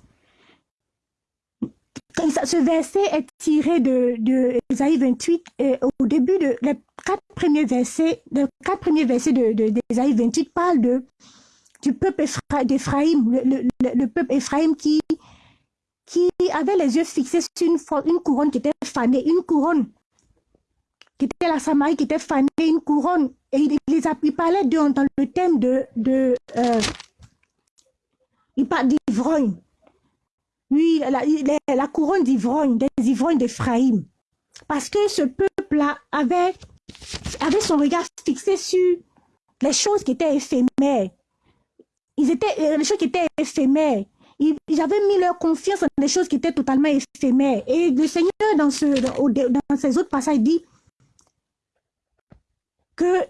Ce verset est tiré de, de 28 et au début de les quatre premiers versets, les quatre premiers versets de, de, 28 parlent de du peuple d'Éphraïm, le, peuple Éphraïm qui qui avait les yeux fixés sur une, une couronne qui était fanée, une couronne qui était la Samarie qui était fanée, une couronne et il, les parlait dans le thème de, de euh, il parle d'ivrogne. Oui, la, couronne d'ivrogne, des ivrognes d'Ephraïm. Parce que ce peuple-là avait, avait son regard fixé sur les choses qui étaient éphémères. Ils étaient, euh, les choses qui étaient éphémères. Ils, avaient mis leur confiance dans les choses qui étaient totalement éphémères. Et le Seigneur, dans, ce, dans ses autres passages, dit que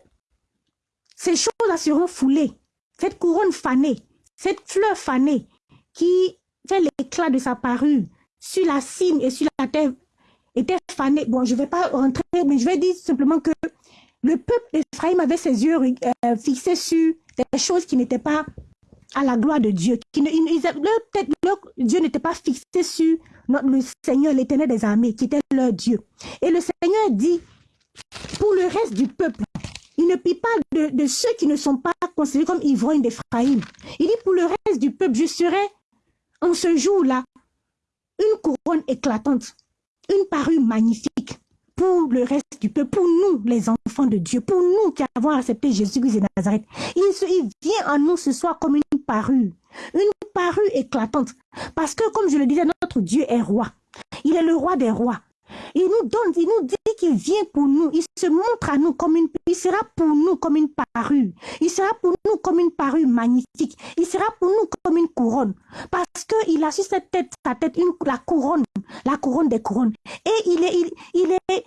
ces choses-là seront foulées. Cette couronne fanée cette fleur fanée qui fait l'éclat de sa parure sur la cime et sur la terre était fanée. Bon, je ne vais pas rentrer, mais je vais dire simplement que le peuple d'Ephraïm avait ses yeux euh, fixés sur des choses qui n'étaient pas à la gloire de Dieu. Qui ne, Dieu n'était pas fixé sur le Seigneur, l'éternel des armées, qui était leur Dieu. Et le Seigneur dit, pour le reste du peuple, il ne prie pas de, ceux qui ne sont pas considérés comme ivrognes d'Ephraïm. Il dit, pour le reste du peuple, je serai en ce jour-là une couronne éclatante, une parure magnifique pour le reste du peuple, pour nous, les enfants de Dieu, pour nous qui avons accepté Jésus-Christ de Nazareth. Il, il vient en nous ce soir comme une parure, une parure éclatante. Parce que, comme je le disais, notre Dieu est roi. Il est le roi des rois. Il nous donne, il nous dit qu'il vient pour nous. Il se montre à nous comme une, il sera pour nous comme une parure. Il sera pour nous comme une parure magnifique. Il sera pour nous comme une couronne. Parce qu'il a sur cette tête, sa tête, la couronne, la couronne des couronnes. Et il est, il, il est,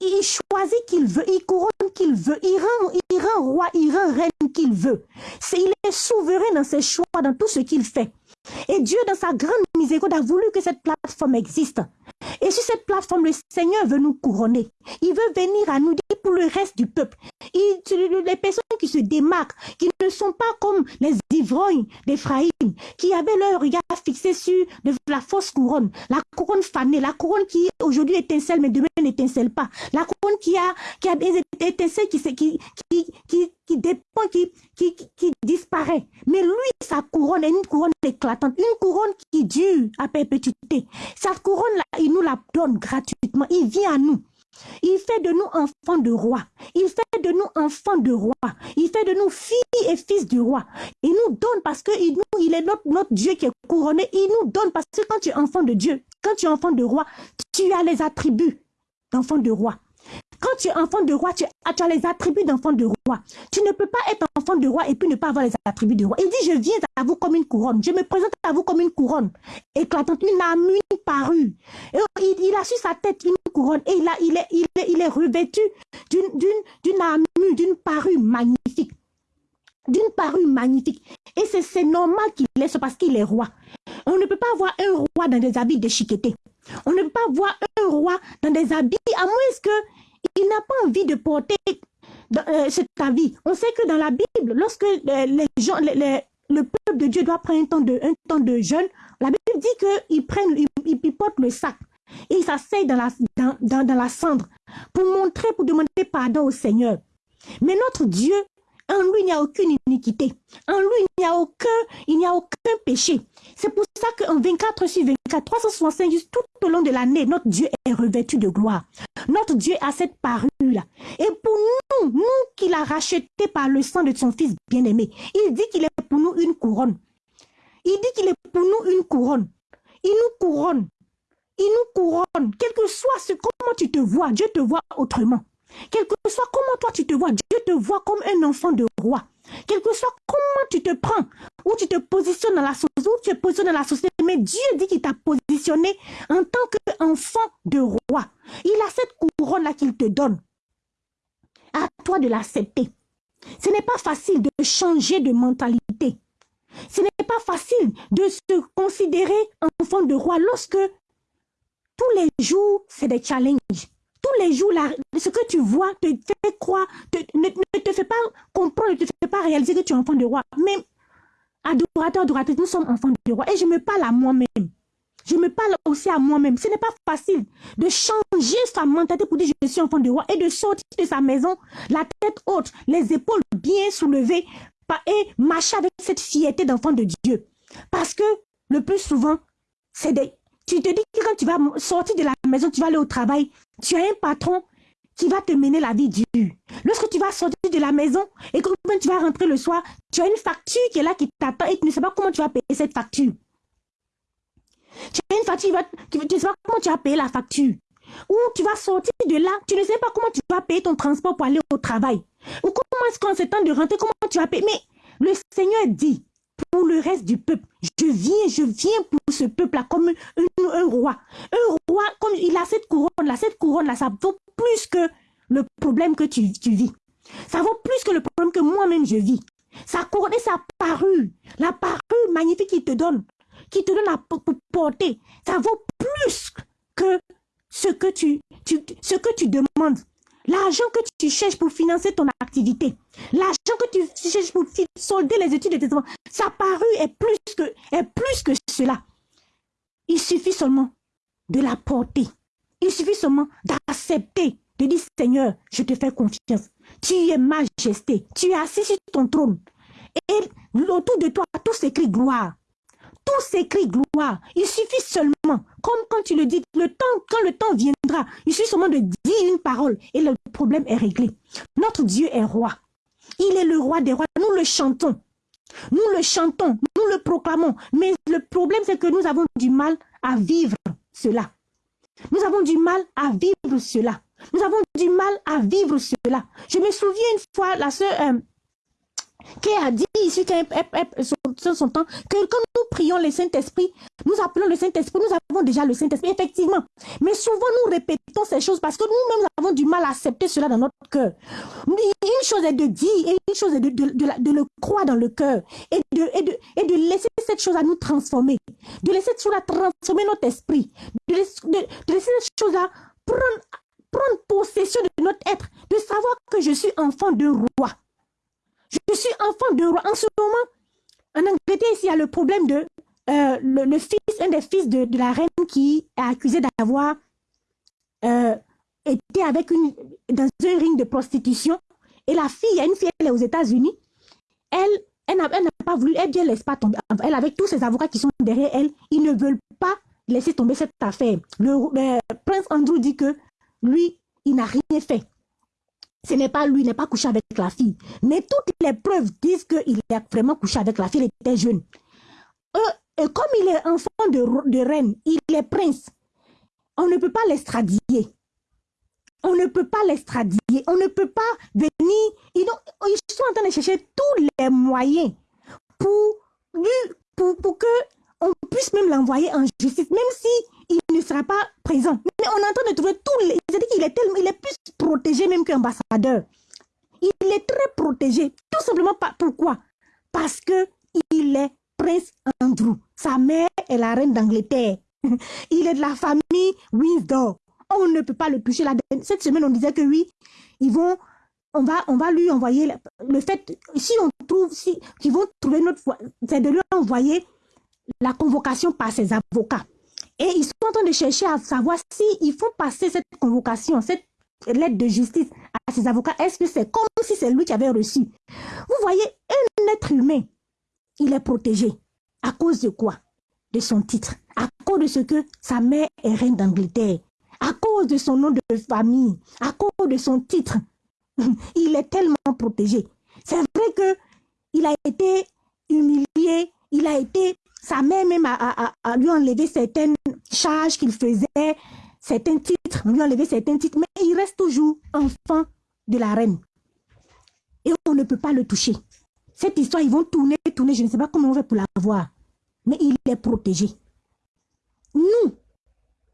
il choisit qu'il veut, il couronne qu'il veut, il rend, il rend roi, il rend reine qu'il veut. il est souverain dans ses choix, dans tout ce qu'il fait. Et Dieu, dans sa grande miséricorde, a voulu que cette plateforme existe. Et sur cette plateforme, le Seigneur veut nous couronner. Il veut venir à nous dire pour le reste du peuple. Il, les personnes qui se démarquent, qui ne sont pas comme les ivrognes d'Ephraïm, qui avaient leur regard fixé sur la fausse couronne, la couronne fanée, la couronne qui aujourd'hui étincelle mais demain n'étincelle pas, la couronne qui a, qui a des étincelles qui, qui, qui, qui dépend, qui, qui, qui disparaît. Mais lui, sa couronne est une couronne éclatante, une couronne qui dure à perpétuité. Sa couronne-là, il nous la donne gratuitement. Il vient à nous. Il fait de nous enfants de roi. Il fait de nous enfants de roi. Il fait de nous filles et fils du roi. Il nous donne parce que il, nous, il est notre, notre Dieu qui est couronné. Il nous donne parce que quand tu es enfant de Dieu, quand tu es enfant de roi, tu as les attributs d'enfant de roi. Quand tu es enfant de roi, tu, as les attributs d'enfant de roi. Tu ne peux pas être enfant de roi et puis ne pas avoir les attributs de roi. Il dit, je viens à vous comme une couronne. Je me présente à vous comme une couronne éclatante, une âme, une parure. Et il, a sur sa tête une couronne et il, il, est, il, il revêtu d'une armure, d'une parure magnifique d'une parure magnifique. Et c'est normal qu'il est parce qu'il est roi. On ne peut pas avoir un roi dans des habits déchiquetés. On ne peut pas voir un roi dans des habits, à moins qu'il n'a pas envie de porter euh, cet habit. On sait que dans la Bible, lorsque gens, le peuple de Dieu doit prendre un temps de, jeûne, la Bible dit qu'ils prennent, ils, portent le sac et ils s'asseyent dans la cendre pour montrer, pour demander pardon au Seigneur. Mais notre Dieu en lui, il n'y a aucune iniquité. En lui, il n'y a aucun, il n'y a aucun péché. C'est pour ça qu'en 24 sur 24, 365 tout au long de l'année, notre Dieu est revêtu de gloire. Notre Dieu a cette parure-là. Et pour nous, nous qu'il a racheté par le sang de son Fils bien-aimé, il dit qu'il est pour nous une couronne. Il dit qu'il est pour nous une couronne. Il nous couronne. Il nous couronne. Quel que soit ce, comment tu te vois, Dieu te voit autrement. Quel que soit comment toi tu te vois, Dieu te voit comme un enfant de roi. Quel que soit comment tu te prends, où tu te positionnes dans la société, où tu te positionnes dans la société, mais Dieu dit qu'il t'a positionné en tant qu'enfant de roi. Il a cette couronne-là qu'il te donne. À toi de l'accepter. Ce n'est pas facile de changer de mentalité. Ce n'est pas facile de se considérer enfant de roi lorsque tous les jours, c'est des challenges tous les jours, là, ce que tu vois te fait croire, ne, te fait pas comprendre, ne te fait pas réaliser que tu es enfant de roi. Mais, adorateur, adoratrice, nous sommes enfants de roi. Et je me parle à moi-même. Je me parle aussi à moi-même. Ce n'est pas facile de changer sa mentalité pour dire je suis enfant de roi et de sortir de sa maison, la tête haute, les épaules bien soulevées et marcher avec cette fierté d'enfant de Dieu. Parce que le plus souvent, c'est des, tu te dis que quand tu vas sortir de la maison, tu vas aller au travail, tu as un patron qui va te mener la vie dure. Lorsque tu vas sortir de la maison et que tu vas rentrer le soir, tu as une facture qui est là, qui t'attend et tu ne sais pas comment tu vas payer cette facture. Tu as une facture, tu ne sais pas comment tu vas payer la facture. Ou tu vas sortir de là, tu ne sais pas comment tu vas payer ton transport pour aller au travail. Ou comment est-ce qu'en ce temps de rentrer, comment tu vas payer? Mais le Seigneur dit, pour le reste du peuple. Je viens, je viens pour ce peuple-là comme un, roi. Un roi, comme il a cette couronne-là, cette couronne-là, ça vaut plus que le problème que tu, vis. Ça vaut plus que le problème que moi-même je vis. Sa couronne et sa parure, la parure magnifique qu'il te donne, qui te donne à porter, ça vaut plus que tu, tu, ce que tu demandes. L'argent que tu cherches pour financer ton activité, l'argent que tu cherches pour solder les études de tes enfants, sa parure est plus que, est plus que cela. Il suffit seulement de la porter. Il suffit seulement d'accepter, de dire Seigneur, je te fais confiance. Tu es majesté, tu es assis sur ton trône. Et autour de toi, tout s'écrit gloire. Tout s'écrit gloire. Il suffit seulement, comme quand tu le dis, le temps, quand le temps viendra, il suffit seulement de dire une parole et le problème est réglé. Notre Dieu est roi. Il est le roi des rois. Nous le chantons. Nous le chantons, nous le proclamons. Mais le problème, c'est que nous avons du mal à vivre cela. Nous avons du mal à vivre cela. Nous avons du mal à vivre cela. Je me souviens une fois, la sœur euh, qui a dit ici sur son temps que quand nous prions le Saint-Esprit, nous appelons le Saint-Esprit, nous avons déjà le Saint-Esprit, effectivement. Mais souvent, nous répétons ces choses parce que nous-mêmes avons du mal à accepter cela dans notre cœur. Une chose est de dire et une chose est de, de, le croire dans le cœur et de, et, de, et de laisser cette chose à nous transformer, de laisser cette chose à transformer notre esprit, de, de laisser cette chose à prendre, prendre possession de notre être, de savoir que je suis enfant de roi. Je suis enfant de roi. En ce moment, en Angleterre, il y a le problème de euh, le, fils, un des fils de, la reine qui est accusé d'avoir euh, été avec une, dans un ring de prostitution. Et la fille, il y a une fille, elle est aux États-Unis. Elle, elle n'a pas voulu, elle ne laisse pas tomber. Elle, avec tous ses avocats qui sont derrière elle, ils ne veulent pas laisser tomber cette affaire. Le prince Andrew dit que lui, il n'a rien fait. Ce n'est pas lui, il n'est pas couché avec la fille. Mais toutes les preuves disent qu'il a vraiment couché avec la fille, il était jeune. Euh, et comme il est enfant de, reine, il est prince, on ne peut pas l'extradier. On ne peut pas l'extradier. On ne peut pas venir. Ils, sont en train de chercher tous les moyens pour, lui, pour, pour que on puisse même l'envoyer en justice, même si il ne sera pas présent. Mais on est en train de trouver tous les... Qu'il est il est plus protégé même qu'ambassadeur. Il est très protégé. Tout simplement. Pourquoi? Parce que il est prince Andrew. Sa mère est la reine d'Angleterre. il est de la famille Windsor. On ne peut pas le toucher. Cette semaine, on disait que oui, ils vont on va, on va lui envoyer le, fait, si on trouve, si, qu'ils vont trouver notre c'est de lui envoyer la convocation par ses avocats. Et ils sont en train de chercher à savoir s'il faut passer cette convocation, cette lettre de justice à ses avocats. Est-ce que c'est comme si c'est lui qui avait reçu? Vous voyez, un être humain, il est protégé. À cause de quoi? De son titre. À cause de ce que sa mère est reine d'Angleterre. À cause de son nom de famille. À cause de son titre. Il est tellement protégé. C'est vrai que il a été humilié, il a été sa mère même a, lui enlevé certaines charges qu'il faisait, certains titres, lui enlevé certains titres, mais il reste toujours enfant de la reine. Et on ne peut pas le toucher. Cette histoire, ils vont tourner, tourner, je ne sais pas comment on fait pour la voir. Mais il est protégé. Nous,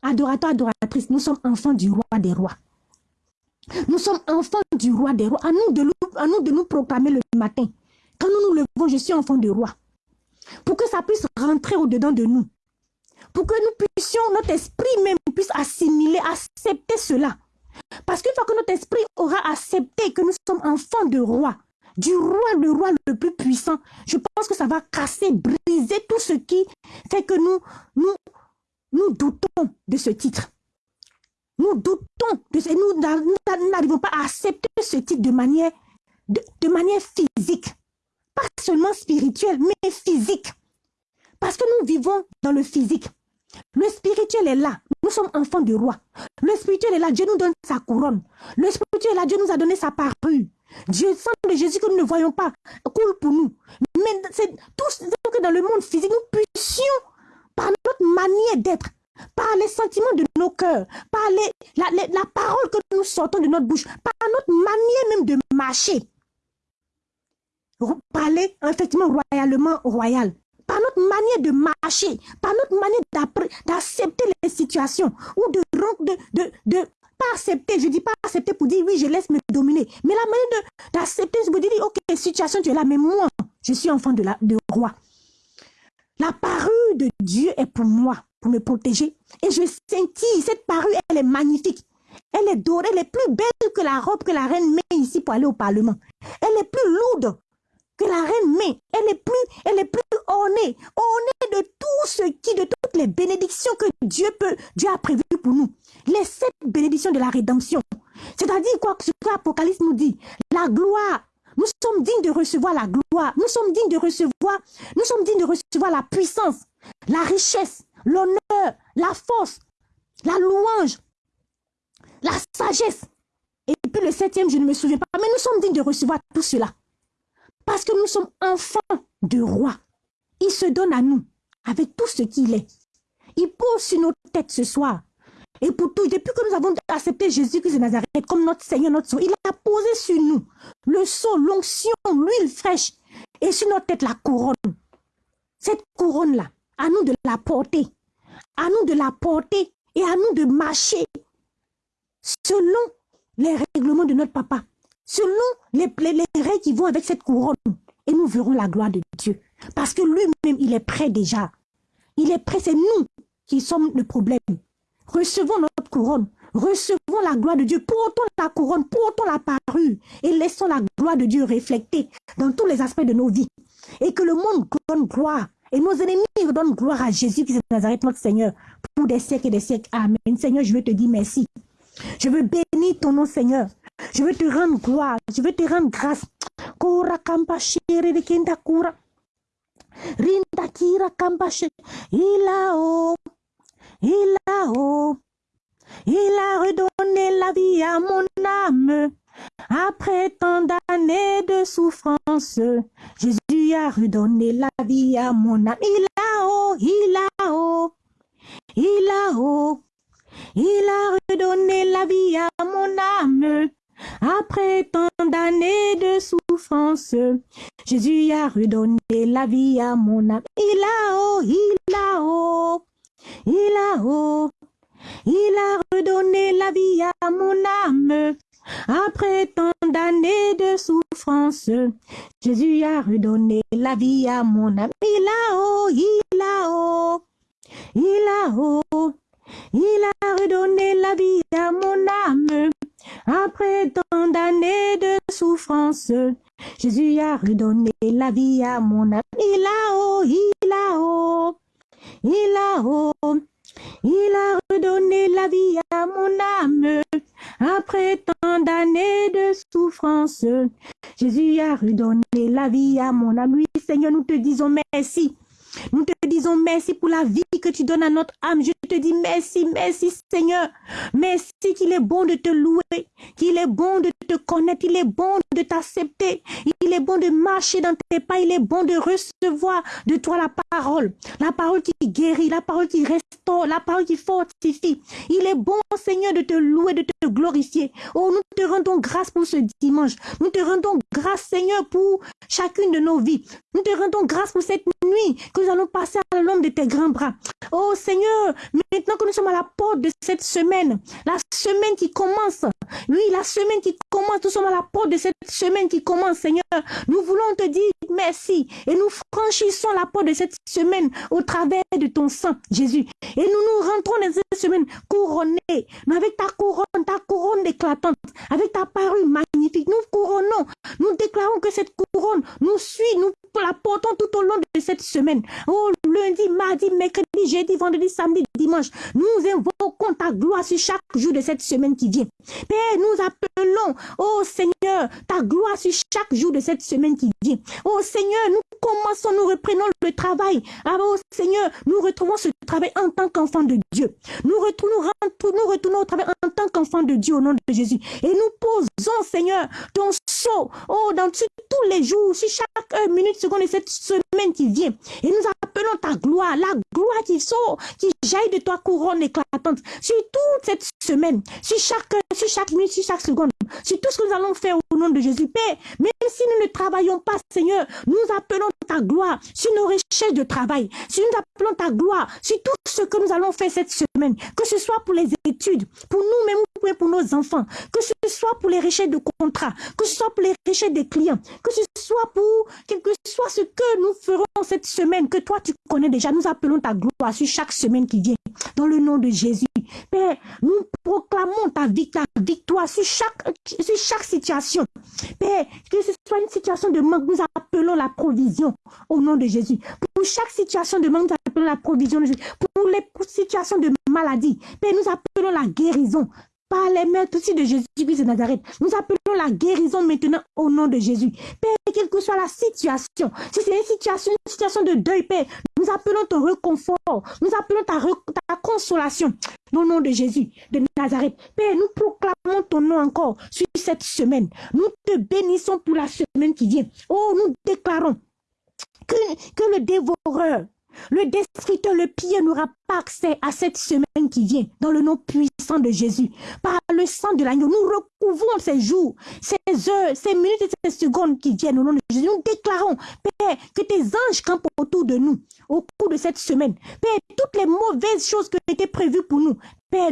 adorateurs, adoratrices, nous sommes enfants du roi des rois. Nous sommes enfants du roi des rois. À nous de, à nous, de nous proclamer le matin. Quand nous nous levons, je suis enfant du roi pour que ça puisse rentrer au-dedans de nous. Pour que nous puissions, notre esprit même puisse assimiler, accepter cela. Parce qu'une fois que notre esprit aura accepté que nous sommes enfants de roi, du roi, le roi le plus puissant, je pense que ça va casser, briser tout ce qui fait que nous, nous, doutons de ce titre. Nous doutons de ce, nous n'arrivons pas à accepter ce titre de manière physique pas seulement spirituel, mais physique. Parce que nous vivons dans le physique. Le spirituel est là. Nous sommes enfants du roi. Le spirituel est là. Dieu nous donne sa couronne. Le spirituel est là. Dieu nous a donné sa parure. Dieu, sang de Jésus que nous ne voyons pas, coule pour nous. Mais c'est tout ce que dans le monde physique, nous puissions, par notre manière d'être, par les sentiments de nos cœurs, par la, la parole que nous sortons de notre bouche, par notre manière même de marcher, parler effectivement royalement royal. Par notre manière de marcher, par notre manière d'accepter les situations ou de, de, pas accepter, je dis pas accepter pour dire oui, je laisse me dominer, mais la manière d'accepter, c'est pour dire ok, situation, tu es là, mais moi, je suis enfant de, la, de roi. La parure de Dieu est pour moi, pour me protéger. Et je sentis, cette parure, elle est magnifique. Elle est dorée, elle est plus belle que la robe que la reine met ici pour aller au Parlement. Elle est plus lourde que la reine met. Elle est plus, elle est plus ornée, ornée de tout ce qui, de toutes les bénédictions que Dieu peut, Dieu a prévues pour nous. Les sept bénédictions de la rédemption. C'est-à-dire quoi? Ce que l'Apocalypse nous dit. La gloire. Nous sommes dignes de recevoir la gloire. Nous sommes dignes de recevoir, nous sommes dignes de recevoir la puissance, la richesse, l'honneur, la force, la louange, la sagesse. Et puis le septième, je ne me souviens pas, mais nous sommes dignes de recevoir tout cela. Parce que nous sommes enfants de roi. Il se donne à nous avec tout ce qu'il est. Il pose sur nos têtes ce soir. Et pour tout, depuis que nous avons accepté Jésus-Christ de Nazareth comme notre Seigneur, notre Sauveur, il a posé sur nous le sceau, l'onction, l'huile fraîche et sur notre tête la couronne. Cette couronne-là, à nous de la porter, à nous de la porter et à nous de marcher selon les règlements de notre papa, selon les, les, règles qui vont avec cette couronne. Et nous verrons la gloire de Dieu. Parce que lui-même, il est prêt déjà. Il est prêt, c'est nous qui sommes le problème. Recevons notre couronne. Recevons la gloire de Dieu. Portons la couronne, portons la parure et laissons la gloire de Dieu refléter dans tous les aspects de nos vies. Et que le monde donne gloire. Et nos ennemis donnent gloire à Jésus qui est Nazareth, notre Seigneur, pour des siècles et des siècles. Amen. Seigneur, je veux te dire merci. Je veux bénir ton nom, Seigneur. Je veux te rendre gloire. Je veux te rendre grâce. Kora kampa shere de kenda kura. Rinda kira kampa Il a haut. Il a haut. Il a redonné la vie à mon âme. Après tant d'années de souffrance, Jésus a redonné la vie à mon âme. Il a haut, il a haut, il a haut. Il a redonné la vie à mon âme. Après tant d'années de souffrance, Jésus a redonné la vie à mon âme. Il a haut, il a haut, il a haut. Il a redonné la vie à mon âme. Après tant d'années de souffrance, Jésus a redonné la vie à mon âme. Il a haut, il a haut, il a haut. Il a redonné la vie à mon âme. Après tant d'années de souffrance, Jésus a redonné la vie à mon âme. Il a haut, il a haut, il a haut. Il a redonné la vie à mon âme. Après tant d'années de souffrance, Jésus a redonné la vie à mon âme. Oui, Seigneur, nous te disons merci. Nous te disons merci pour la vie que tu donnes à notre âme. Je te dis merci, merci Seigneur. Merci qu'il est bon de te louer, qu'il est bon de te connaître, il est bon de t'accepter, il est bon de marcher dans tes pas, il est bon de recevoir de toi la parole, la parole qui guérit, la parole qui restaure, la parole qui fortifie. Il est bon Seigneur de te louer, de te glorifier. Oh, nous te rendons grâce pour ce dimanche. Nous te rendons grâce Seigneur pour chacune de nos vies. Nous te rendons grâce pour cette nuit que nous allons passer à l'ombre de tes grands bras. Oh Seigneur, maintenant que nous sommes à la porte de cette semaine, la semaine qui commence, oui, la semaine qui commence, nous sommes à la porte de cette semaine qui commence, Seigneur. Nous voulons te dire merci et nous franchissons la porte de cette semaine au travers de ton sang, Jésus. Et nous nous rentrons dans cette semaine couronnée, mais avec ta couronne, ta couronne éclatante, avec ta parole magnifique. Nous couronnons, nous déclarons que cette couronne nous suit, nous la portons tout au long de cette semaine. Oh, lundi, mardi, mercredi, jeudi, vendredi, samedi, dimanche. Nous invoquons ta gloire sur chaque jour de cette semaine qui vient. Père, nous appelons, oh Seigneur, ta gloire sur chaque jour de cette semaine qui vient. Oh Seigneur, nous commençons, nous reprenons le travail. Ah, oh Seigneur, nous retrouvons ce travail en tant qu'enfant de Dieu. Nous retournons, nous retournons au travail en tant qu'enfant de Dieu au nom de Jésus. Et nous posons, Seigneur, ton sceau, oh, dans tous les jours, sur chaque minute, de cette semaine qui vient. Et nous appelons ta gloire, la gloire qui sort, qui jaillit de toi, couronne éclatante, sur toute cette semaine, sur chaque, sur chaque minute, sur chaque seconde, sur tout ce que nous allons faire au nom de Jésus. Père, même si nous ne travaillons pas, Seigneur, nous appelons ta gloire sur nos recherches de travail, si nous appelons ta gloire sur tout ce que nous allons faire cette semaine, que ce soit pour les études, pour nous-mêmes, prier pour nos enfants, que ce soit pour les recherches de contrats, que ce soit pour les recherches des clients, que ce soit pour quel que soit ce que nous ferons cette semaine, que toi tu connais déjà, nous appelons ta gloire sur chaque semaine qui vient, dans le nom de Jésus. Père, nous proclamons ta victoire sur chaque, sur chaque situation. Père, que ce soit une situation de manque, nous appelons la provision au nom de Jésus. Pour chaque situation de manque, nous appelons la provision de Jésus. Pour les situations de maladie, Père, nous appelons la guérison par les maîtres aussi de Jésus-Christ de Nazareth. Nous appelons la guérison maintenant au nom de Jésus. Père, quelle que soit la situation, si c'est une situation, de deuil, Père, nous appelons ton réconfort, nous appelons ta, consolation au nom de Jésus de Nazareth. Père, nous proclamons ton nom encore sur cette semaine. Nous te bénissons pour la semaine qui vient. Oh, nous déclarons que le dévoreur le destructeur, le pire n'aura pas accès à cette semaine qui vient dans le nom puissant de Jésus. Par le sang de l'agneau, nous recouvrons ces jours, ces heures, ces minutes et ces secondes qui viennent au nom de Jésus. Nous déclarons, Père, que tes anges campent autour de nous au cours de cette semaine. Père, toutes les mauvaises choses qui étaient prévues pour nous,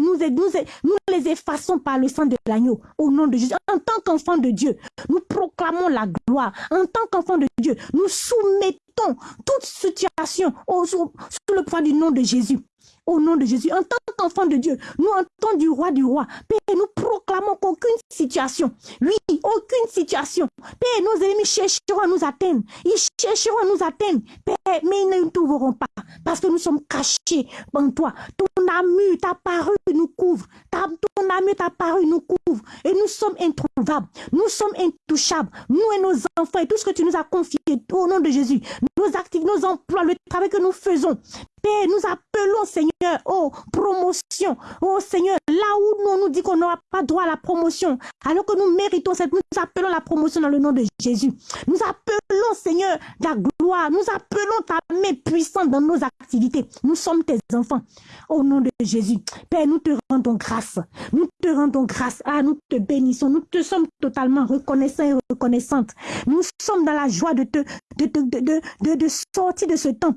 Nous, les effaçons par le sang de l'agneau au nom de Jésus. En tant qu'enfant de Dieu, nous proclamons la gloire. En tant qu'enfant de Dieu, nous soumettons toute situation sous, le poids du nom de Jésus au nom de Jésus. En tant qu'enfant de Dieu, nous entendons du roi du roi. Père, nous proclamons qu'aucune situation, oui, aucune situation, Père, nos ennemis chercheront à nous atteindre. Ils chercheront à nous atteindre. Père, mais ils ne nous trouveront pas parce que nous sommes cachés en toi. Ton amour, ta parole nous couvre. Ta, ton amour, ta parole nous couvre. Et nous sommes introuvables. Nous sommes intouchables. Nous et nos enfants et tout ce que tu nous as confié au nom de Jésus. Nos activités, nos emplois, le travail que nous faisons. Père, nous appelons, Seigneur, oh, promotion. Oh, Seigneur, là où on nous dit qu'on n'aura pas droit à la promotion, alors que nous méritons cette, nous appelons la promotion dans le nom de Jésus. Nous appelons, Seigneur, la gloire. Nous appelons ta main puissante dans nos activités. Nous sommes tes enfants. Au nom de Jésus. Père, nous te rendons grâce. Nous te rendons grâce. Ah, nous te bénissons. Nous te sommes totalement reconnaissants et reconnaissantes. Nous sommes dans la joie de te, de, de, de, de, sortir de ce temps.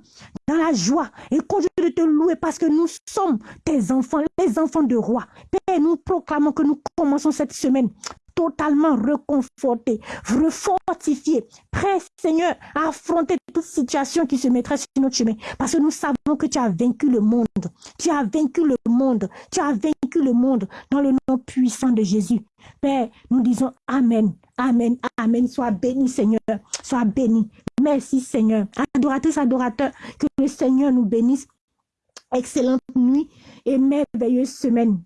Dans la joie continue de te louer parce que nous sommes tes enfants, les enfants de roi. Père, nous proclamons que nous commençons cette semaine totalement reconfortés, refortifiés, prêts, Seigneur, à affronter toute situation qui se mettrait sur notre chemin. Parce que nous savons que tu as vaincu le monde. Tu as vaincu le monde. Tu as vaincu le monde dans le nom puissant de Jésus. Père, nous disons Amen. Amen. Amen. Sois béni, Seigneur. Sois béni. Merci, Seigneur. Adoratrice, adorateur, que le Seigneur nous bénisse. Excellente nuit et merveilleuse semaine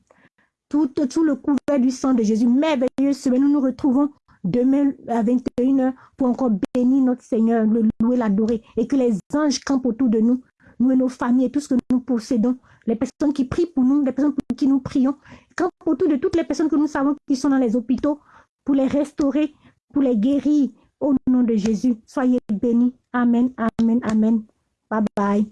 tout, tout le couvert du sang de Jésus. Merveilleuse semaine. Nous nous retrouvons demain à 21h pour encore bénir notre Seigneur, le louer, l'adorer. Et que les anges campent autour de nous, nous et nos familles et tout ce que nous possédons. Les personnes qui prient pour nous, les personnes pour qui nous prions, campent autour de toutes les personnes que nous savons qui sont dans les hôpitaux pour les restaurer, pour les guérir. Au nom de Jésus, soyez bénis. Amen, amen, amen. Bye bye.